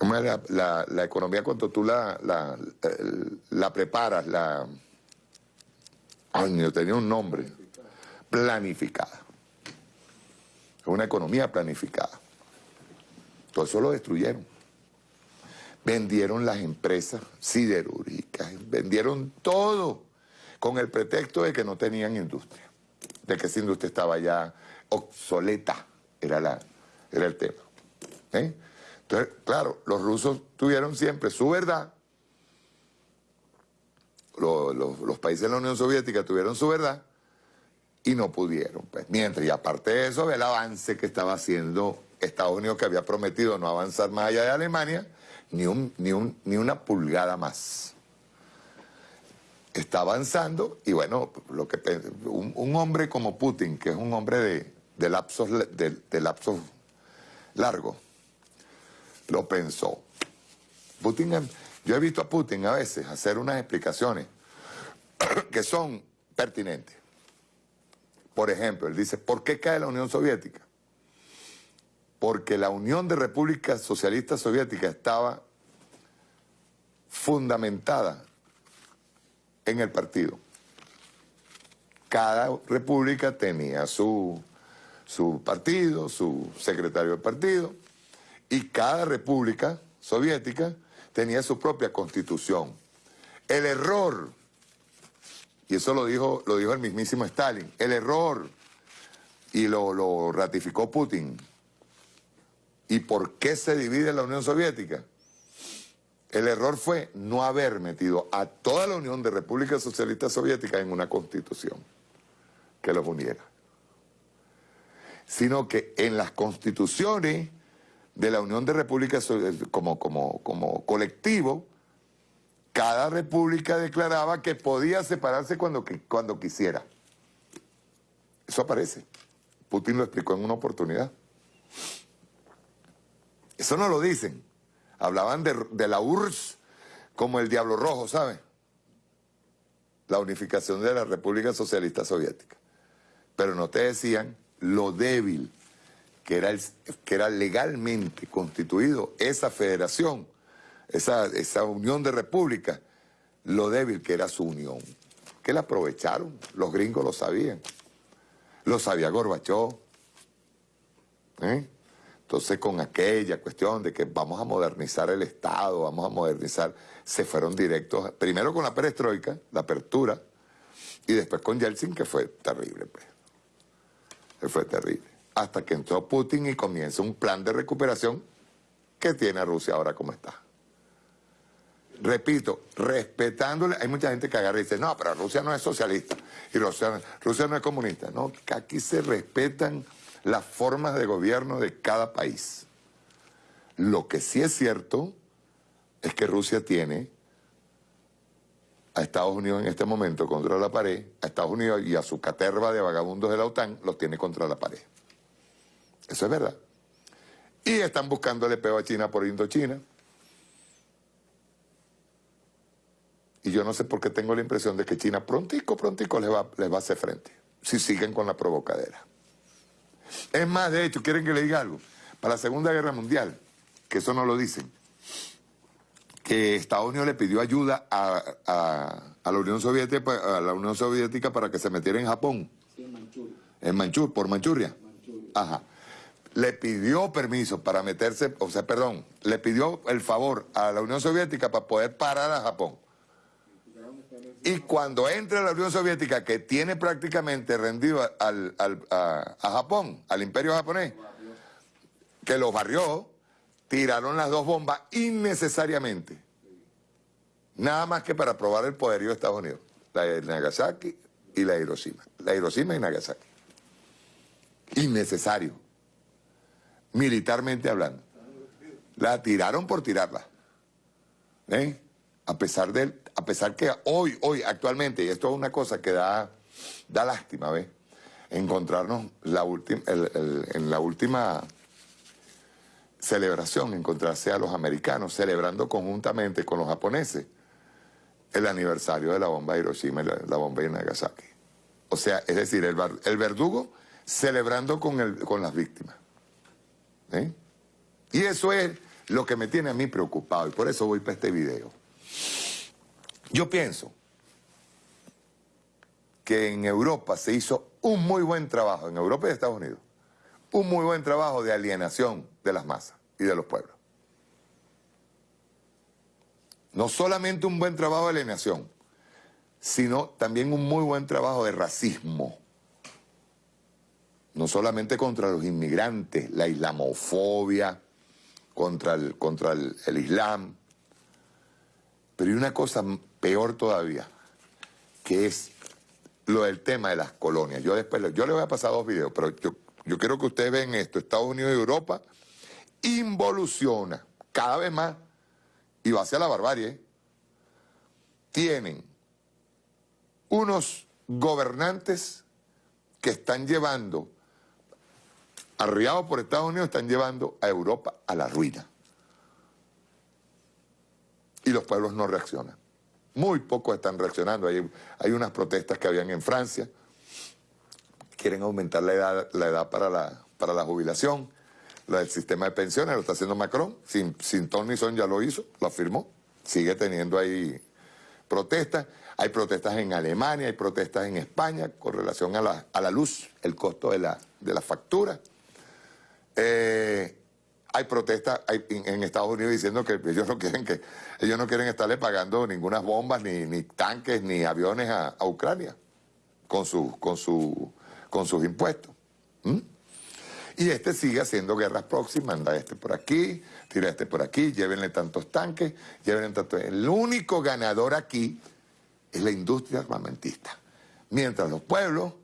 Speaker 13: ¿Cómo es la, economía cuando tú la, la, preparas? La... Ay, no tenía un nombre. Planificada. Es una economía planificada. Todo eso lo destruyeron. Vendieron las empresas siderúrgicas, vendieron todo con el pretexto de que no tenían industria, de que esa industria estaba ya obsoleta, era, la, era el tema. ¿Eh? Entonces, claro, los rusos tuvieron siempre su verdad, los, países de la Unión Soviética tuvieron su verdad y no pudieron. Pues. Mientras, y aparte de eso, el avance que estaba haciendo Estados Unidos, que había prometido no avanzar más allá de Alemania, ni, un, un, una pulgada más. Está avanzando y bueno, lo que un, hombre como Putin, que es un hombre de, de lapsos, de lapsos largos, lo pensó. Putin, yo he visto a Putin a veces hacer unas explicaciones que son pertinentes. Por ejemplo, él dice, ¿por qué cae la Unión Soviética? porque la Unión de Repúblicas Socialistas Soviéticas estaba fundamentada en el partido. Cada república tenía su, su partido, su secretario de partido, y cada república soviética tenía su propia constitución. El error, y eso lo dijo, lo dijo el mismísimo Stalin, el error, y lo, lo ratificó Putin. ¿Y por qué se divide la Unión Soviética? El error fue no haber metido a toda la Unión de Repúblicas Socialistas Soviéticas en una constitución que los uniera. Sino que en las constituciones de la Unión de Repúblicas como, como, como colectivo, cada república declaraba que podía separarse cuando, cuando quisiera. Eso aparece. Putin lo explicó en una oportunidad. Eso no lo dicen. Hablaban de, la URSS como el Diablo Rojo, ¿sabe? La unificación de la República Socialista Soviética. Pero no te decían lo débil que era, que era legalmente constituido esa federación, esa, esa unión de repúblicas, lo débil que era su unión. Que la aprovecharon, los gringos lo sabían. Lo sabía Gorbachov. ¿eh? Entonces con aquella cuestión de que vamos a modernizar el Estado, vamos a modernizar, se fueron directos, primero con la perestroika, la apertura, y después con Yeltsin, que fue terrible, pues. Fue terrible. Hasta que entró Putin y comienza un plan de recuperación que tiene a Rusia ahora como está. Repito, respetándole, hay mucha gente que agarra y dice, no, pero Rusia no es socialista y Rusia, Rusia no es comunista. No, aquí se respetan las formas de gobierno de cada país. Lo que sí es cierto es que Rusia tiene a Estados Unidos en este momento contra la pared, a Estados Unidos y a su caterva de vagabundos de la OTAN los tiene contra la pared. Eso es verdad. Y están buscándole peo a China por Indochina. Y yo no sé por qué tengo la impresión de que China prontico, prontico les va, les va a hacer frente, si siguen con la provocadera. Es más, de hecho, ¿quieren que le diga algo? Para la Segunda Guerra Mundial, que eso no lo dicen, que Estados Unidos le pidió ayuda a, la, Unión Soviética, a la Unión Soviética para que se metiera en Japón. Sí, en Manchuria. En Manchur, por Manchuria. Ajá. Le pidió permiso para meterse, o sea, perdón, le pidió el favor a la Unión Soviética para poder parar a Japón. Y cuando entra la Unión Soviética, que tiene prácticamente rendido a, Japón, al imperio japonés, que los barrió, tiraron las dos bombas innecesariamente. Nada más que para probar el poderío de Estados Unidos. La de Nagasaki y la de Hiroshima. La de Hiroshima y Nagasaki. Innecesario. Militarmente hablando. La tiraron por tirarla. ¿Eh? A pesar de a pesar que hoy, hoy, actualmente, y esto es una cosa que da, da lástima, ¿ves? Encontrarnos en la última celebración, encontrarse a los americanos celebrando conjuntamente con los japoneses el aniversario de la bomba de Hiroshima y la, bomba de Nagasaki. O sea, es decir, el, el verdugo celebrando con, el, con las víctimas. ¿Eh? Y eso es lo que me tiene a mí preocupado y por eso voy para este video. Yo pienso que en Europa se hizo un muy buen trabajo, en Europa y Estados Unidos, un muy buen trabajo de alienación de las masas y de los pueblos. No solamente un buen trabajo de alienación, sino también un muy buen trabajo de racismo. No solamente contra los inmigrantes, la islamofobia, contra el, contra el, el Islam, pero hay una cosa peor todavía, que es lo del tema de las colonias. Yo después, yo le voy a pasar dos videos, pero yo, yo quiero que ustedes vean esto. Estados Unidos y Europa involuciona cada vez más y va hacia la barbarie. Tienen unos gobernantes que están llevando, arriados por Estados Unidos, están llevando a Europa a la ruina. Y los pueblos no reaccionan. Muy pocos están reaccionando. Hay, hay unas protestas que habían en Francia. Quieren aumentar la edad, la edad para, la, para la jubilación. lo del sistema de pensiones, lo está haciendo Macron, sin, sin ton ni son ya lo hizo, lo afirmó, sigue teniendo ahí protestas. Hay protestas en Alemania, hay protestas en España con relación a la, a la luz, el costo de la, de la factura. Eh, hay protestas en, Estados Unidos diciendo que ellos no quieren que ellos no quieren estarle pagando ninguna bombas, ni, tanques, ni aviones a, Ucrania con, su, con, su, con sus impuestos. ¿Mm? Y este sigue haciendo guerras próximas, manda este por aquí, tira este por aquí, llévenle tantos tanques, llévenle tantos... El único ganador aquí es la industria armamentista. Mientras los pueblos,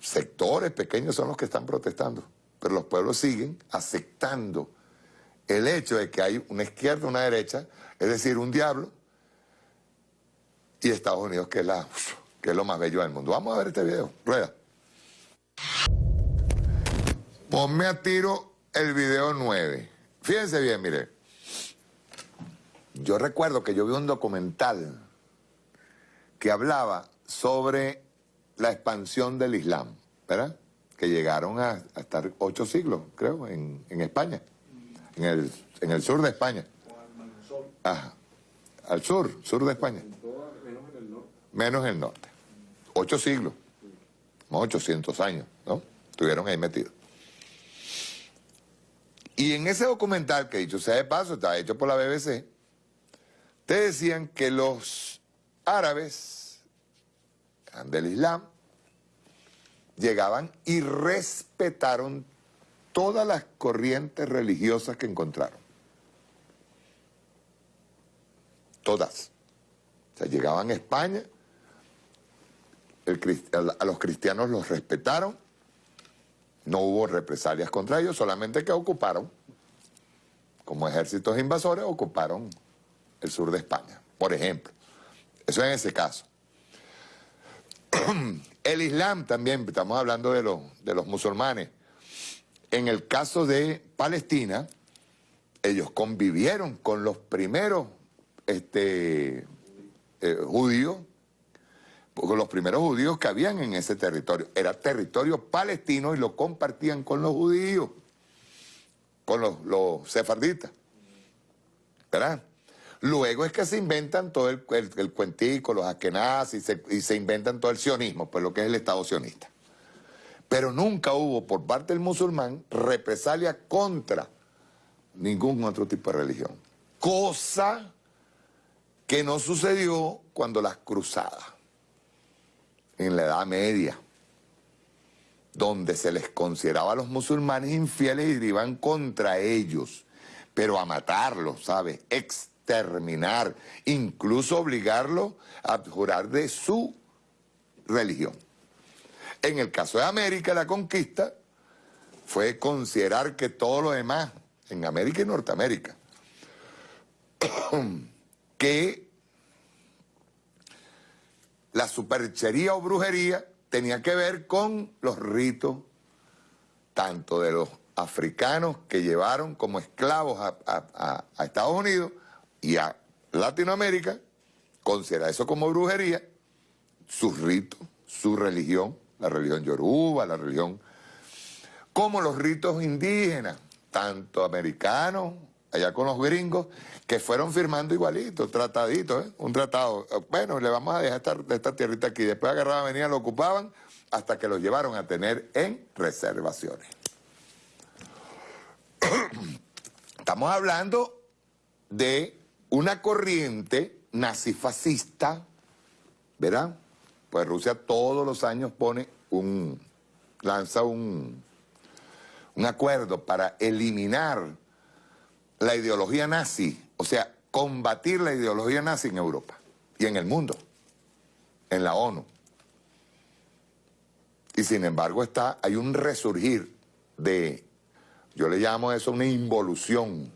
Speaker 13: sectores pequeños son los que están protestando, pero los pueblos siguen aceptando el hecho de que hay una izquierda, una derecha, es decir, un diablo, y Estados Unidos que es, la, que es lo más bello del mundo. Vamos a ver este video. Rueda. Ponme a tiro el video 9. Fíjense bien, mire. Yo recuerdo que yo vi un documental que hablaba sobre la expansión del Islam, ¿verdad? Que llegaron a, estar ocho siglos, creo, en, en España, en el, en el sur de España. Ajá. Al sur, sur de España. Menos el norte. Ocho siglos. Como 800 años, ¿no? Estuvieron ahí metidos. Y en ese documental, que dicho sea de paso, está hecho por la BBC, te decían que los árabes del Islam llegaban y respetaron todas las corrientes religiosas que encontraron. Todas. O sea, llegaban a España, a los cristianos los respetaron, no hubo represalias contra ellos, solamente que ocuparon, como ejércitos invasores, ocuparon el sur de España, por ejemplo. Eso en ese caso. El Islam también, estamos hablando de, los, de los musulmanes. En el caso de Palestina, ellos convivieron con los primeros este, eh, judíos, con los primeros judíos que habían en ese territorio. Era territorio palestino y lo compartían con los judíos, con los, los sefarditas. ¿Verdad? Luego es que se inventan todo el, cuentico, los askenaz, y se, inventan todo el sionismo, pues lo que es el Estado sionista. Pero nunca hubo por parte del musulmán represalia contra ningún otro tipo de religión. Cosa que no sucedió cuando las cruzadas, en la Edad Media, donde se les consideraba a los musulmanes infieles y iban contra ellos, pero a matarlos, ¿sabes? Exterminar, incluso obligarlos a jurar de su religión. En el caso de América, la conquista fue considerar que todo lo demás, en América y Norteamérica, que la superchería o brujería tenía que ver con los ritos tanto de los africanos que llevaron como esclavos a, a Estados Unidos y a Latinoamérica, considera eso como brujería, sus ritos, su religión, la religión yoruba, la religión, como los ritos indígenas, tanto americanos, allá con los gringos, que fueron firmando igualitos, trataditos, ¿eh? un tratado. Bueno, le vamos a dejar esta, esta tierrita aquí. Después agarraban, venían, lo ocupaban, hasta que los llevaron a tener en reservaciones. Estamos hablando de una corriente nazifascista, ¿verdad? Pues Rusia todos los años pone un, lanza un, un acuerdo para eliminar la ideología nazi, o sea, combatir la ideología nazi en Europa y en el mundo, en la ONU. Y sin embargo está, hay un resurgir de, yo le llamo eso una involución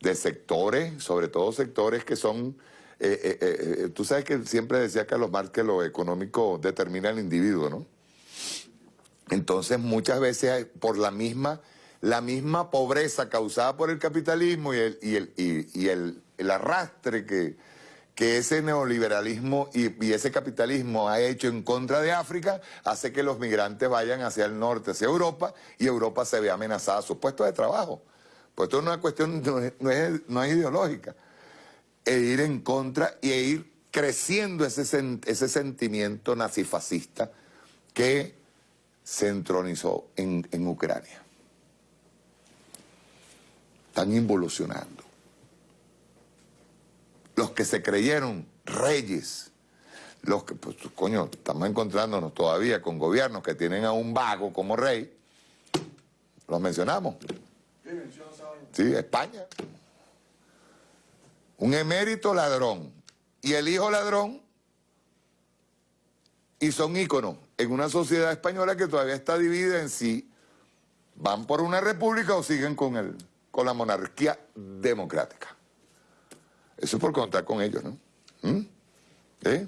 Speaker 13: de sectores, sobre todo sectores que son, eh, eh, eh, tú sabes que siempre decía Carlos Marx que lo económico determina al individuo, ¿no? Entonces muchas veces por la misma, la misma pobreza causada por el capitalismo y el, y el, y, y el, el arrastre que, que ese neoliberalismo y, y, ese capitalismo ha hecho en contra de África hace que los migrantes vayan hacia el norte, hacia Europa, y Europa se ve amenazada a sus puestos de trabajo. Pues esto es una cuestión, no es, no es, no es ideológica. E ir en contra y e ir creciendo ese, ese sentimiento nazifascista que se entronizó en, en Ucrania. Están involucionando los que se creyeron reyes, los que, pues, coño, estamos encontrándonos todavía con gobiernos que tienen a un vago como rey, los mencionamos. Sí, España. Un emérito ladrón y el hijo ladrón y son íconos en una sociedad española que todavía está dividida en sí. ¿Van por una república o siguen con, el, con la monarquía democrática? Eso es por contar con ellos, ¿no? ¿Mm? ¿Eh?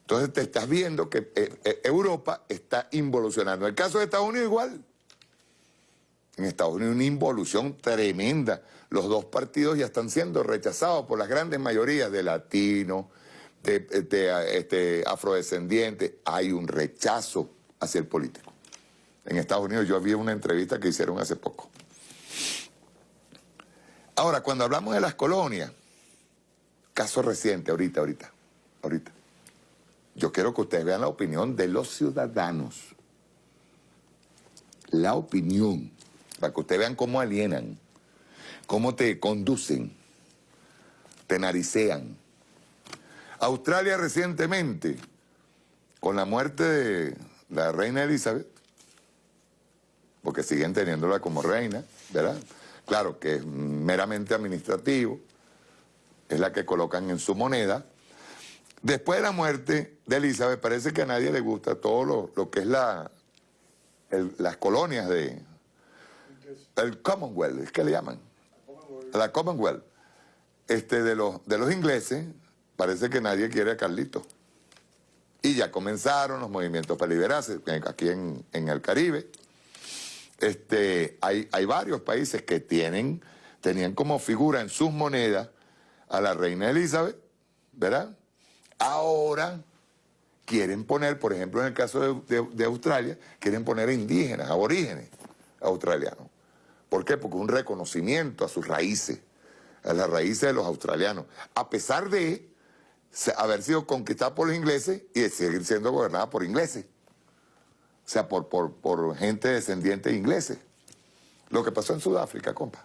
Speaker 13: Entonces te estás viendo que eh, eh, Europa está involucionando. El caso de Estados Unidos igual. En Estados Unidos una involución tremenda. Los dos partidos ya están siendo rechazados por las grandes mayorías de latinos, de, este, afrodescendientes. Hay un rechazo hacia el político. En Estados Unidos yo vi una entrevista que hicieron hace poco. Ahora, cuando hablamos de las colonias, caso reciente, ahorita, ahorita, ahorita. Yo quiero que ustedes vean la opinión de los ciudadanos. La opinión, para que ustedes vean cómo alienan, cómo te conducen, te naricean. Australia recientemente, con la muerte de la reina Elizabeth, porque siguen teniéndola como reina, ¿verdad? Claro que es meramente administrativo, es la que colocan en su moneda. Después de la muerte de Elizabeth, parece que a nadie le gusta todo lo, que es la, las colonias de... El Commonwealth, es que le llaman. La Commonwealth. Este, de, los, de los ingleses, parece que nadie quiere a Carlito. Y ya comenzaron los movimientos para liberarse, aquí en, en el Caribe. Este, hay, hay varios países que tienen, tenían como figura en sus monedas a la reina Elizabeth, ¿verdad? Ahora quieren poner, por ejemplo, en el caso de, Australia, quieren poner indígenas, aborígenes australianos. ¿Por qué? Porque un reconocimiento a sus raíces, a las raíces de los australianos, a pesar de haber sido conquistada por los ingleses y de seguir siendo gobernada por ingleses. O sea, por, por, por gente descendiente de ingleses. Lo que pasó en Sudáfrica, compa.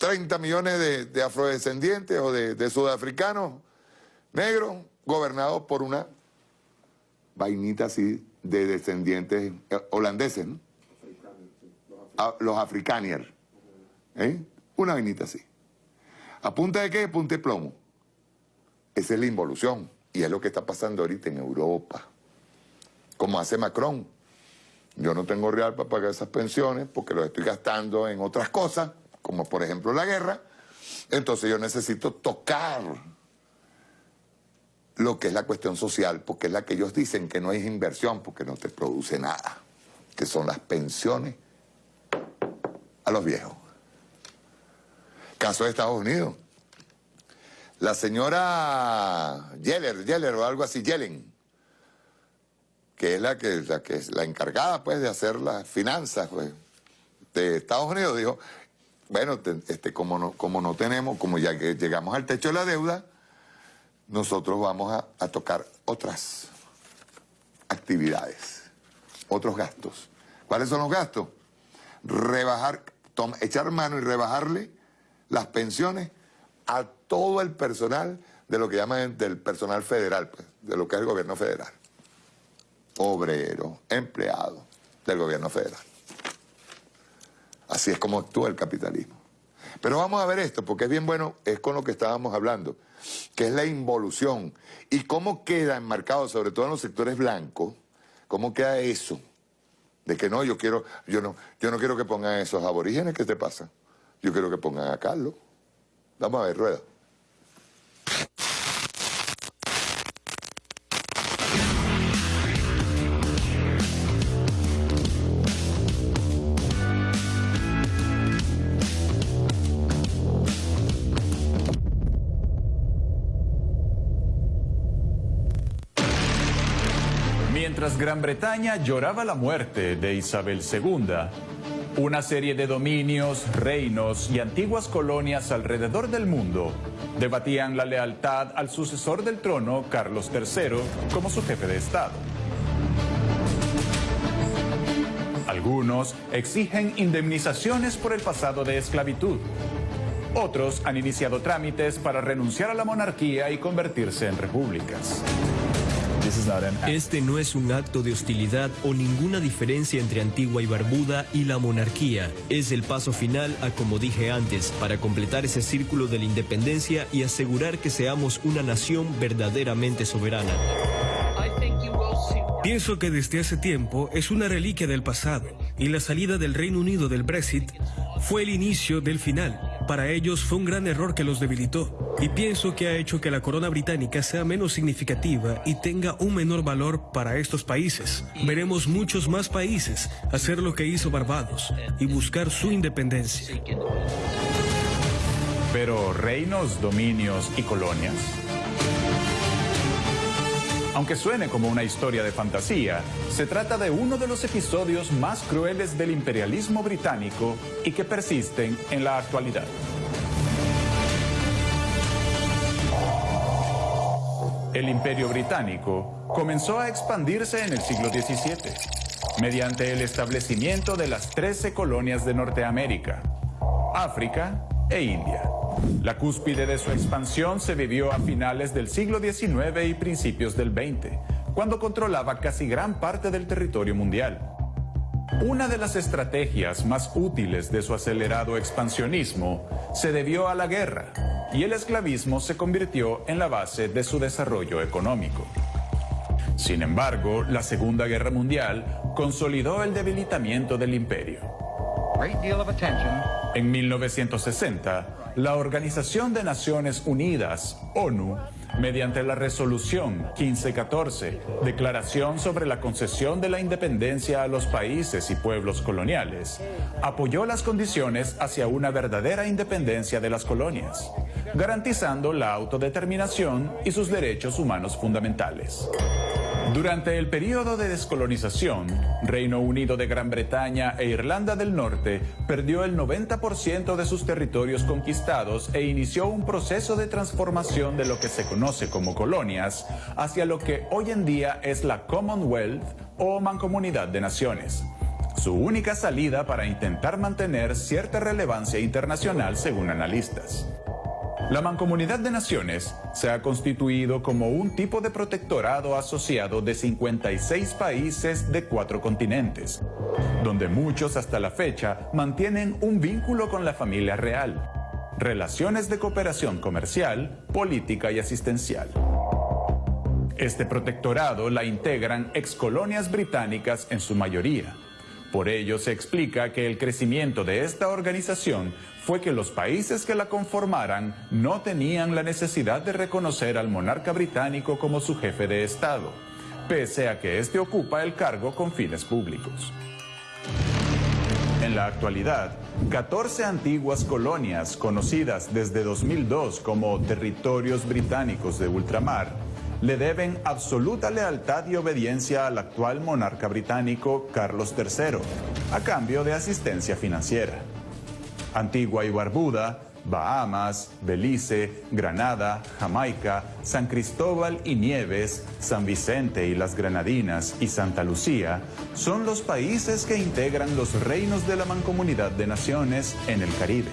Speaker 13: 30 millones de, afrodescendientes o de, sudafricanos negros gobernados por una vainita así de descendientes eh, holandeses, ¿no? Ah, los africaniers. ¿eh? Una vainita así. ¿A punta de qué? Punta de plomo. Esa es la involución. Y es lo que está pasando ahorita en Europa. Como hace Macron. Yo no tengo real para pagar esas pensiones porque lo estoy gastando en otras cosas como por ejemplo la guerra, entonces yo necesito tocar lo que es la cuestión social, porque es la que ellos dicen que no es inversión, porque no te produce nada, que son las pensiones a los viejos. Caso de Estados Unidos. La señora Yeller, Yeller o algo así, Yellen, que es la que, la es la encargada pues de hacer las finanzas pues, de Estados Unidos, dijo, bueno, este, como, no, como no tenemos, como ya que llegamos al techo de la deuda, nosotros vamos a, tocar otras actividades, otros gastos. ¿Cuáles son los gastos? Rebajar, echar mano y rebajarle las pensiones a todo el personal de lo que llaman del personal federal, pues, de lo que es el gobierno federal. Obrero, empleado del gobierno federal. Así es como actúa el capitalismo. Pero vamos a ver esto, porque es bien bueno, es con lo que estábamos hablando, que es la involución. Y cómo queda enmarcado, sobre todo en los sectores blancos, cómo queda eso. De que no, yo quiero, yo no, yo no quiero que pongan esos aborígenes, ¿qué te pasa? Yo quiero que pongan a Carlos. Vamos a ver, rueda.
Speaker 17: Gran Bretaña lloraba la muerte de Isabel II, una serie de dominios, reinos y antiguas colonias alrededor del mundo debatían la lealtad al sucesor del trono, Carlos III, como su jefe de Estado. Algunos exigen indemnizaciones por el pasado de esclavitud. Otros han iniciado trámites para renunciar a la monarquía y convertirse en repúblicas.
Speaker 18: Este no es un acto de hostilidad o ninguna diferencia entre Antigua y Barbuda y la monarquía. Es el paso final a, como dije antes, para completar ese círculo de la independencia y asegurar que seamos una nación verdaderamente soberana.
Speaker 19: Pienso que desde hace tiempo es una reliquia del pasado y la salida del Reino Unido del Brexit fue el inicio del final. Para ellos fue un gran error que los debilitó y pienso que ha hecho que la corona británica sea menos significativa y tenga un menor valor para estos países. Veremos muchos más países hacer lo que hizo Barbados y buscar su independencia.
Speaker 17: Pero reinos, dominios y colonias. Aunque suene como una historia de fantasía, se trata de uno de los episodios más crueles del imperialismo británico y que persisten en la actualidad. El imperio británico comenzó a expandirse en el siglo XVII, mediante el establecimiento de las 13 colonias de Norteamérica, África e India. La cúspide de su expansión se vivió a finales del siglo XIX y principios del XX, cuando controlaba casi gran parte del territorio mundial. Una de las estrategias más útiles de su acelerado expansionismo se debió a la guerra, y el esclavismo se convirtió en la base de su desarrollo económico. Sin embargo, la Segunda Guerra Mundial consolidó el debilitamiento del imperio. En 1960, la Organización de Naciones Unidas, ONU, mediante la resolución 1514, Declaración sobre la concesión de la independencia a los países y pueblos coloniales, apoyó las condiciones hacia una verdadera independencia de las colonias, garantizando la autodeterminación y sus derechos humanos fundamentales. Durante el periodo de descolonización, Reino Unido de Gran Bretaña e Irlanda del Norte perdió el 90% de sus territorios conquistados e inició un proceso de transformación de lo que se conoce como colonias hacia lo que hoy en día es la Commonwealth o Mancomunidad de Naciones. Su única salida para intentar mantener cierta relevancia internacional según analistas. La Mancomunidad de Naciones se ha constituido como un tipo de protectorado asociado de 56 países de cuatro continentes, donde muchos hasta la fecha mantienen un vínculo con la familia real, relaciones de cooperación comercial, política y asistencial. Este protectorado la integran excolonias británicas en su mayoría. Por ello se explica que el crecimiento de esta organización fue que los países que la conformaran no tenían la necesidad de reconocer al monarca británico como su jefe de Estado, pese a que éste ocupa el cargo con fines públicos. En la actualidad, 14 antiguas colonias, conocidas desde 2002 como territorios británicos de ultramar, le deben absoluta lealtad y obediencia al actual monarca británico Carlos III, a cambio de asistencia financiera. Antigua y Barbuda, Bahamas, Belice, Granada, Jamaica, San Cristóbal y Nieves, San Vicente y las Granadinas y Santa Lucía son los países que integran los reinos de la Mancomunidad de Naciones en el Caribe.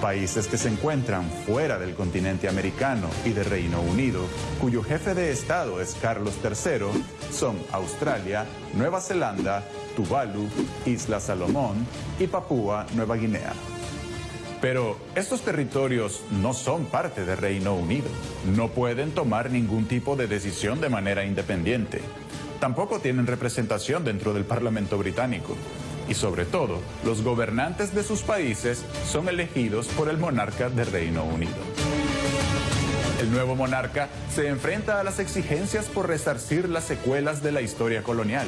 Speaker 17: Países que se encuentran fuera del continente americano y de Reino Unido, cuyo jefe de Estado es Carlos III, son Australia, Nueva Zelanda, Tuvalu, Isla Salomón y Papúa Nueva Guinea. Pero estos territorios no son parte de Reino Unido. No pueden tomar ningún tipo de decisión de manera independiente. Tampoco tienen representación dentro del Parlamento británico. Y sobre todo, los gobernantes de sus países son elegidos por el monarca del Reino Unido. El nuevo monarca se enfrenta a las exigencias por resarcir las secuelas de la historia colonial,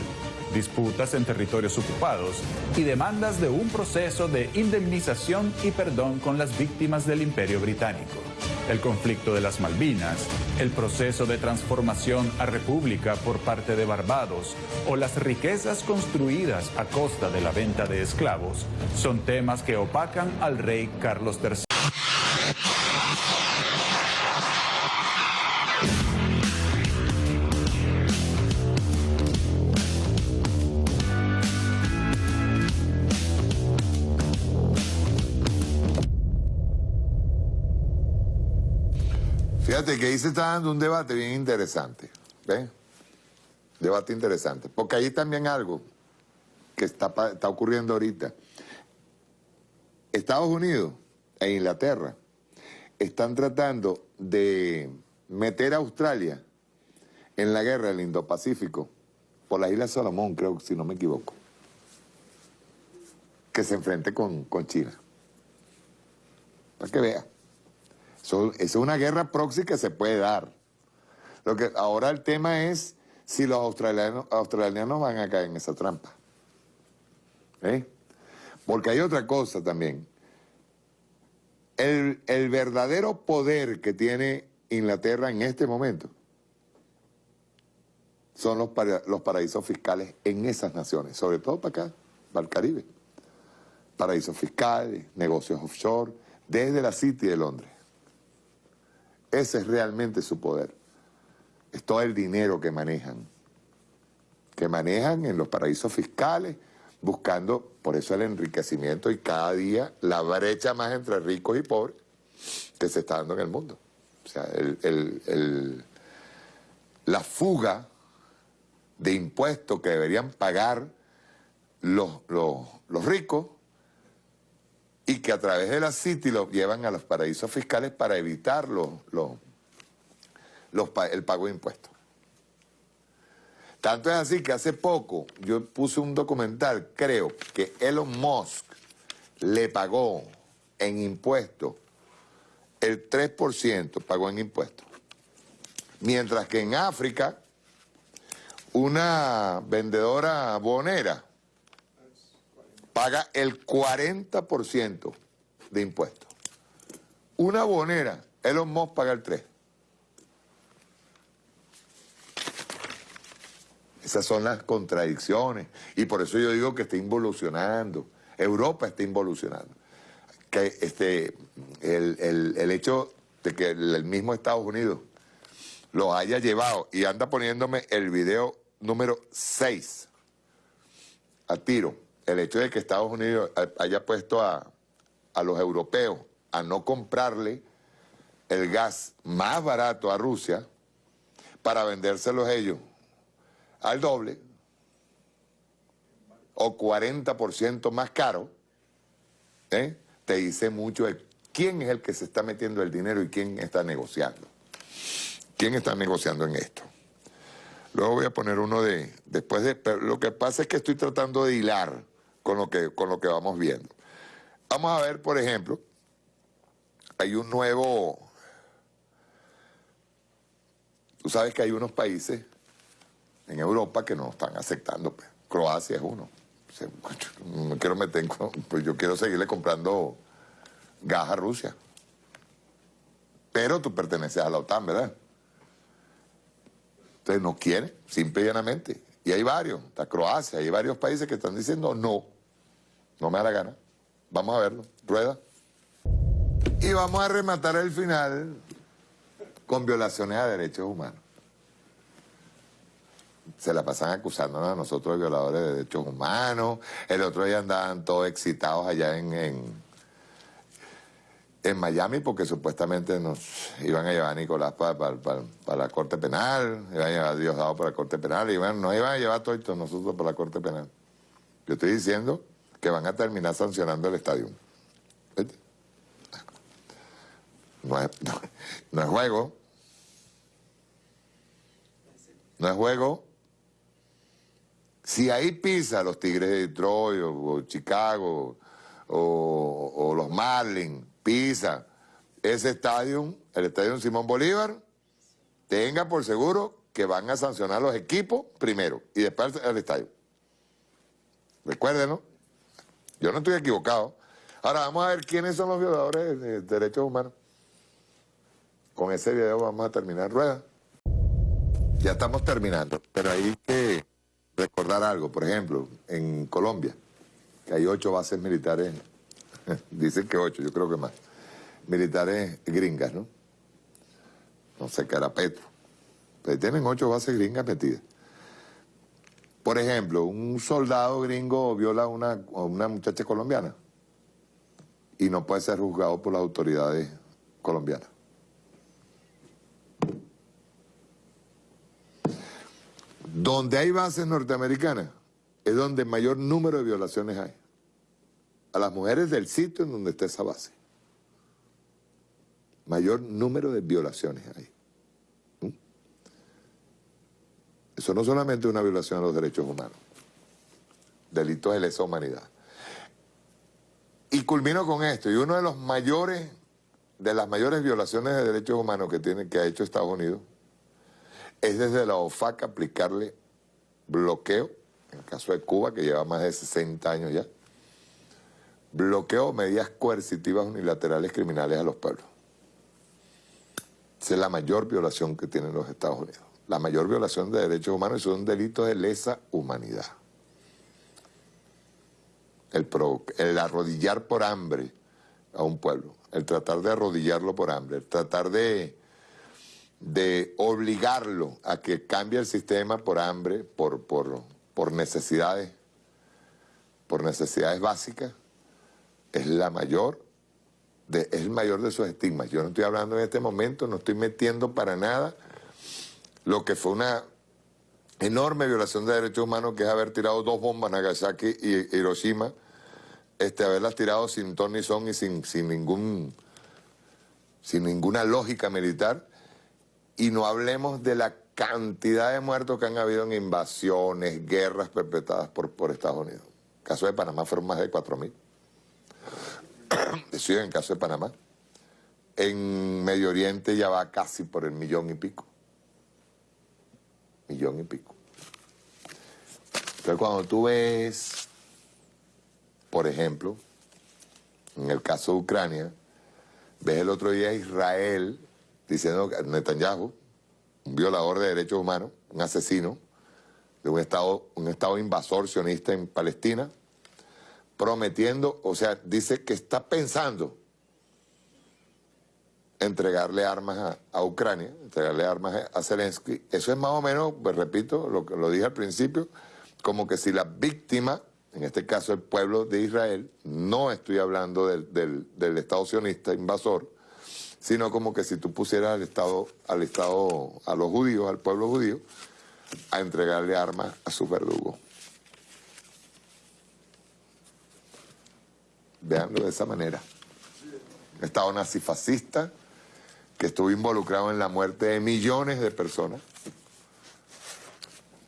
Speaker 17: disputas en territorios ocupados y demandas de un proceso de indemnización y perdón con las víctimas del imperio británico. el conflicto de las Malvinas, el proceso de transformación a república por parte de Barbados o las riquezas construidas a costa de la venta de esclavos son temas que opacan al rey Carlos III.
Speaker 13: Fíjate que ahí se está dando un debate bien interesante. ¿Ves? Debate interesante. Porque ahí también algo que está, está ocurriendo ahorita. Estados Unidos e Inglaterra están tratando de meter a Australia en la guerra del Indo-Pacífico por la isla Salomón, creo, si no me equivoco. Que se enfrente con, con China. Para que vea. Eso, es una guerra proxy que se puede dar. Lo que ahora el tema es si los australianos, australianos van a caer en esa trampa. ¿Eh? Porque hay otra cosa también. El, el verdadero poder que tiene Inglaterra en este momento son los, los paraísos fiscales en esas naciones, sobre todo para acá, para el Caribe. Paraísos fiscales, negocios offshore, desde la City de Londres. Ese es realmente su poder. Es todo el dinero que manejan. Que manejan en los paraísos fiscales, buscando, por eso el enriquecimiento y cada día la brecha más entre ricos y pobres que se está dando en el mundo. O sea, la fuga de impuestos que deberían pagar los, los- los ricos y que a través de la City los llevan a los paraísos fiscales para evitar los, los- el pago de impuestos. Tanto es así que hace poco yo puse un documental, creo que Elon Musk le pagó en impuestos el 3% pagó en impuestos. Mientras que en África, una vendedora bonera paga el 40% de impuestos. Una bonera, Elon Musk paga el 3%. Esas son las contradicciones. Y por eso yo digo que está involucionando. Europa está involucionando. Que este, el, el- el hecho de que el, mismo Estados Unidos lo haya llevado y anda poniéndome el video número 6 a tiro. El hecho de que Estados Unidos ha- haya puesto a, a los europeos a no comprarle el gas más barato a Rusia para vendérselos ellos al doble o 40% más caro, ¿eh? te dice mucho quién es el que se está metiendo el dinero y quién está negociando. ¿Quién está negociando en esto? Luego voy a poner uno de, después de, pero lo que pasa es que estoy tratando de hilar con lo que, con lo que vamos viendo. Vamos a ver, por ejemplo, hay un nuevo, tú sabes que hay unos países en Europa que no están aceptando. pues. Croacia es uno. No quiero meter Pues yo quiero seguirle comprando gas a Rusia. Pero tú perteneces a la OTAN, ¿verdad? Entonces no quiere, simple y llanamente. Y hay varios, está Croacia, hay varios países que están diciendo no, no me da la gana. Vamos a verlo, rueda. Y vamos a rematar el final con violaciones a derechos humanos. Se la pasan acusándonos a nosotros de violadores de derechos humanos. El otro día andaban todos excitados allá en, en, Miami porque supuestamente nos iban a llevar a Nicolás para la Corte Penal, iban a llevar a Diosdado para la Corte Penal, y bueno, nos iban a llevar todos nosotros para la Corte Penal. Yo estoy diciendo que van a terminar sancionando el estadio. ¿Viste? No es, juego. No es juego. Si ahí pisa los Tigres de Detroit o, Chicago o, o los Marlins, pisa ese estadio, el estadio Simón Bolívar, tenga por seguro que van a sancionar los equipos primero y después el estadio. Recuérdenlo. Yo no estoy equivocado. Ahora vamos a ver quiénes son los violadores de derechos humanos. Con ese video vamos a terminar rueda. Ya estamos terminando, pero hay que recordar algo. Por ejemplo, en Colombia, que hay ocho bases militares, dicen que ocho, yo creo que más, militares gringas, ¿no? No sé qué era Petro. Pero tienen ocho bases gringas metidas. Por ejemplo, un soldado gringo viola a una, una muchacha colombiana y no puede ser juzgado por las autoridades colombianas. Donde hay bases norteamericanas es donde mayor número de violaciones hay. A las mujeres del sitio en donde está esa base. Mayor número de violaciones hay. ¿Mm? Eso no solamente es una violación a los derechos humanos. Delitos de lesa humanidad. Y culmino con esto, y uno de los mayores, de las mayores violaciones de derechos humanos que, tiene, que ha hecho Estados Unidos, es desde la OFAC aplicarle bloqueo, en el caso de Cuba, que lleva más de 60 años ya, bloqueo medidas coercitivas unilaterales criminales a los pueblos. Esa es la mayor violación que tienen los Estados Unidos. La mayor violación de derechos humanos y son delitos de lesa humanidad el, arrodillar por hambre a un pueblo, el tratar de arrodillarlo por hambre, el tratar de, de obligarlo a que cambie el sistema por hambre, por, por, por necesidades, por necesidades básicas, es la mayor, es el mayor de sus estigmas. Yo no estoy hablando en este momento, no estoy metiendo para nada lo que fue una enorme violación de derechos humanos que es haber tirado dos bombas Nagasaki y Hiroshima este, haberlas tirado sin ton ni son y sin, sin, ningún, sin ninguna lógica militar. Y no hablemos de la cantidad de muertos que han habido en invasiones, guerras perpetradas por, por Estados Unidos. En el caso de Panamá fueron más de 4.000. Sí, en el caso de Panamá. En Medio Oriente ya va casi por el millón y pico. Millón y pico. Entonces cuando tú ves por ejemplo, en el caso de Ucrania, ves el otro día a Israel diciendo que Netanyahu, un violador de derechos humanos, un asesino de un estado, un estado invasor sionista en Palestina, prometiendo, o sea, dice que está pensando entregarle armas a, Ucrania, entregarle armas a, Zelensky. Eso es más o menos, pues repito, lo que lo dije al principio, como que si la víctima en este caso el pueblo de Israel, no estoy hablando del, Estado sionista invasor, sino como que si tú pusieras al Estado, al Estado, a los judíos, al pueblo judío, a entregarle armas a sus verdugos. Veanlo de esa manera. Estado nazifascista que estuvo involucrado en la muerte de millones de personas.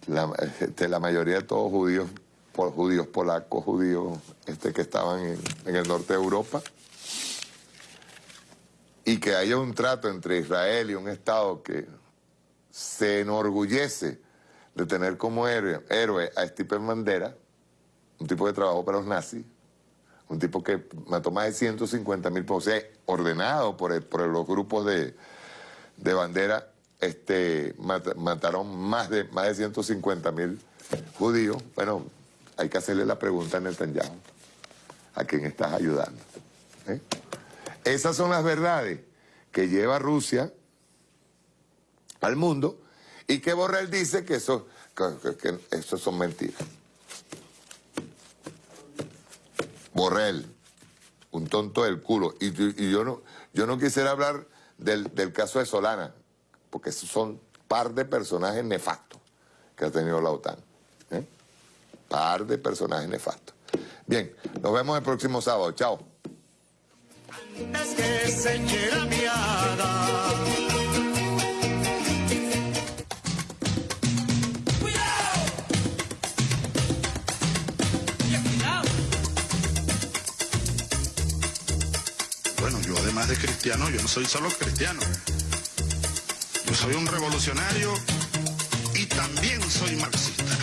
Speaker 13: La, este, la mayoría de todos judíos por judíos polacos, judíos este, que estaban en, el norte de Europa, y que haya un trato entre Israel y un Estado que se enorgullece de tener como héroe, a Stephen Bandera, un tipo que trabajó para los nazis, un tipo que mató más de 150 mil, sea, ordenado por, por los grupos de, de bandera, este, mataron más de, más de 150 mil judíos. Bueno, hay que hacerle la pregunta a Netanyahu, a quien estás ayudando. ¿eh? Esas son las verdades que lleva Rusia al mundo y que Borrell dice que eso, que, son mentiras. Borrell, un tonto del culo. Y, yo, no, yo no quisiera hablar del, del caso de Solana, porque son par de personajes nefastos que ha tenido la OTAN par de personajes nefastos. Bien, nos vemos el próximo sábado. Chao.
Speaker 7: Bueno, yo además de cristiano, yo no soy solo cristiano. Yo soy un revolucionario y también soy marxista.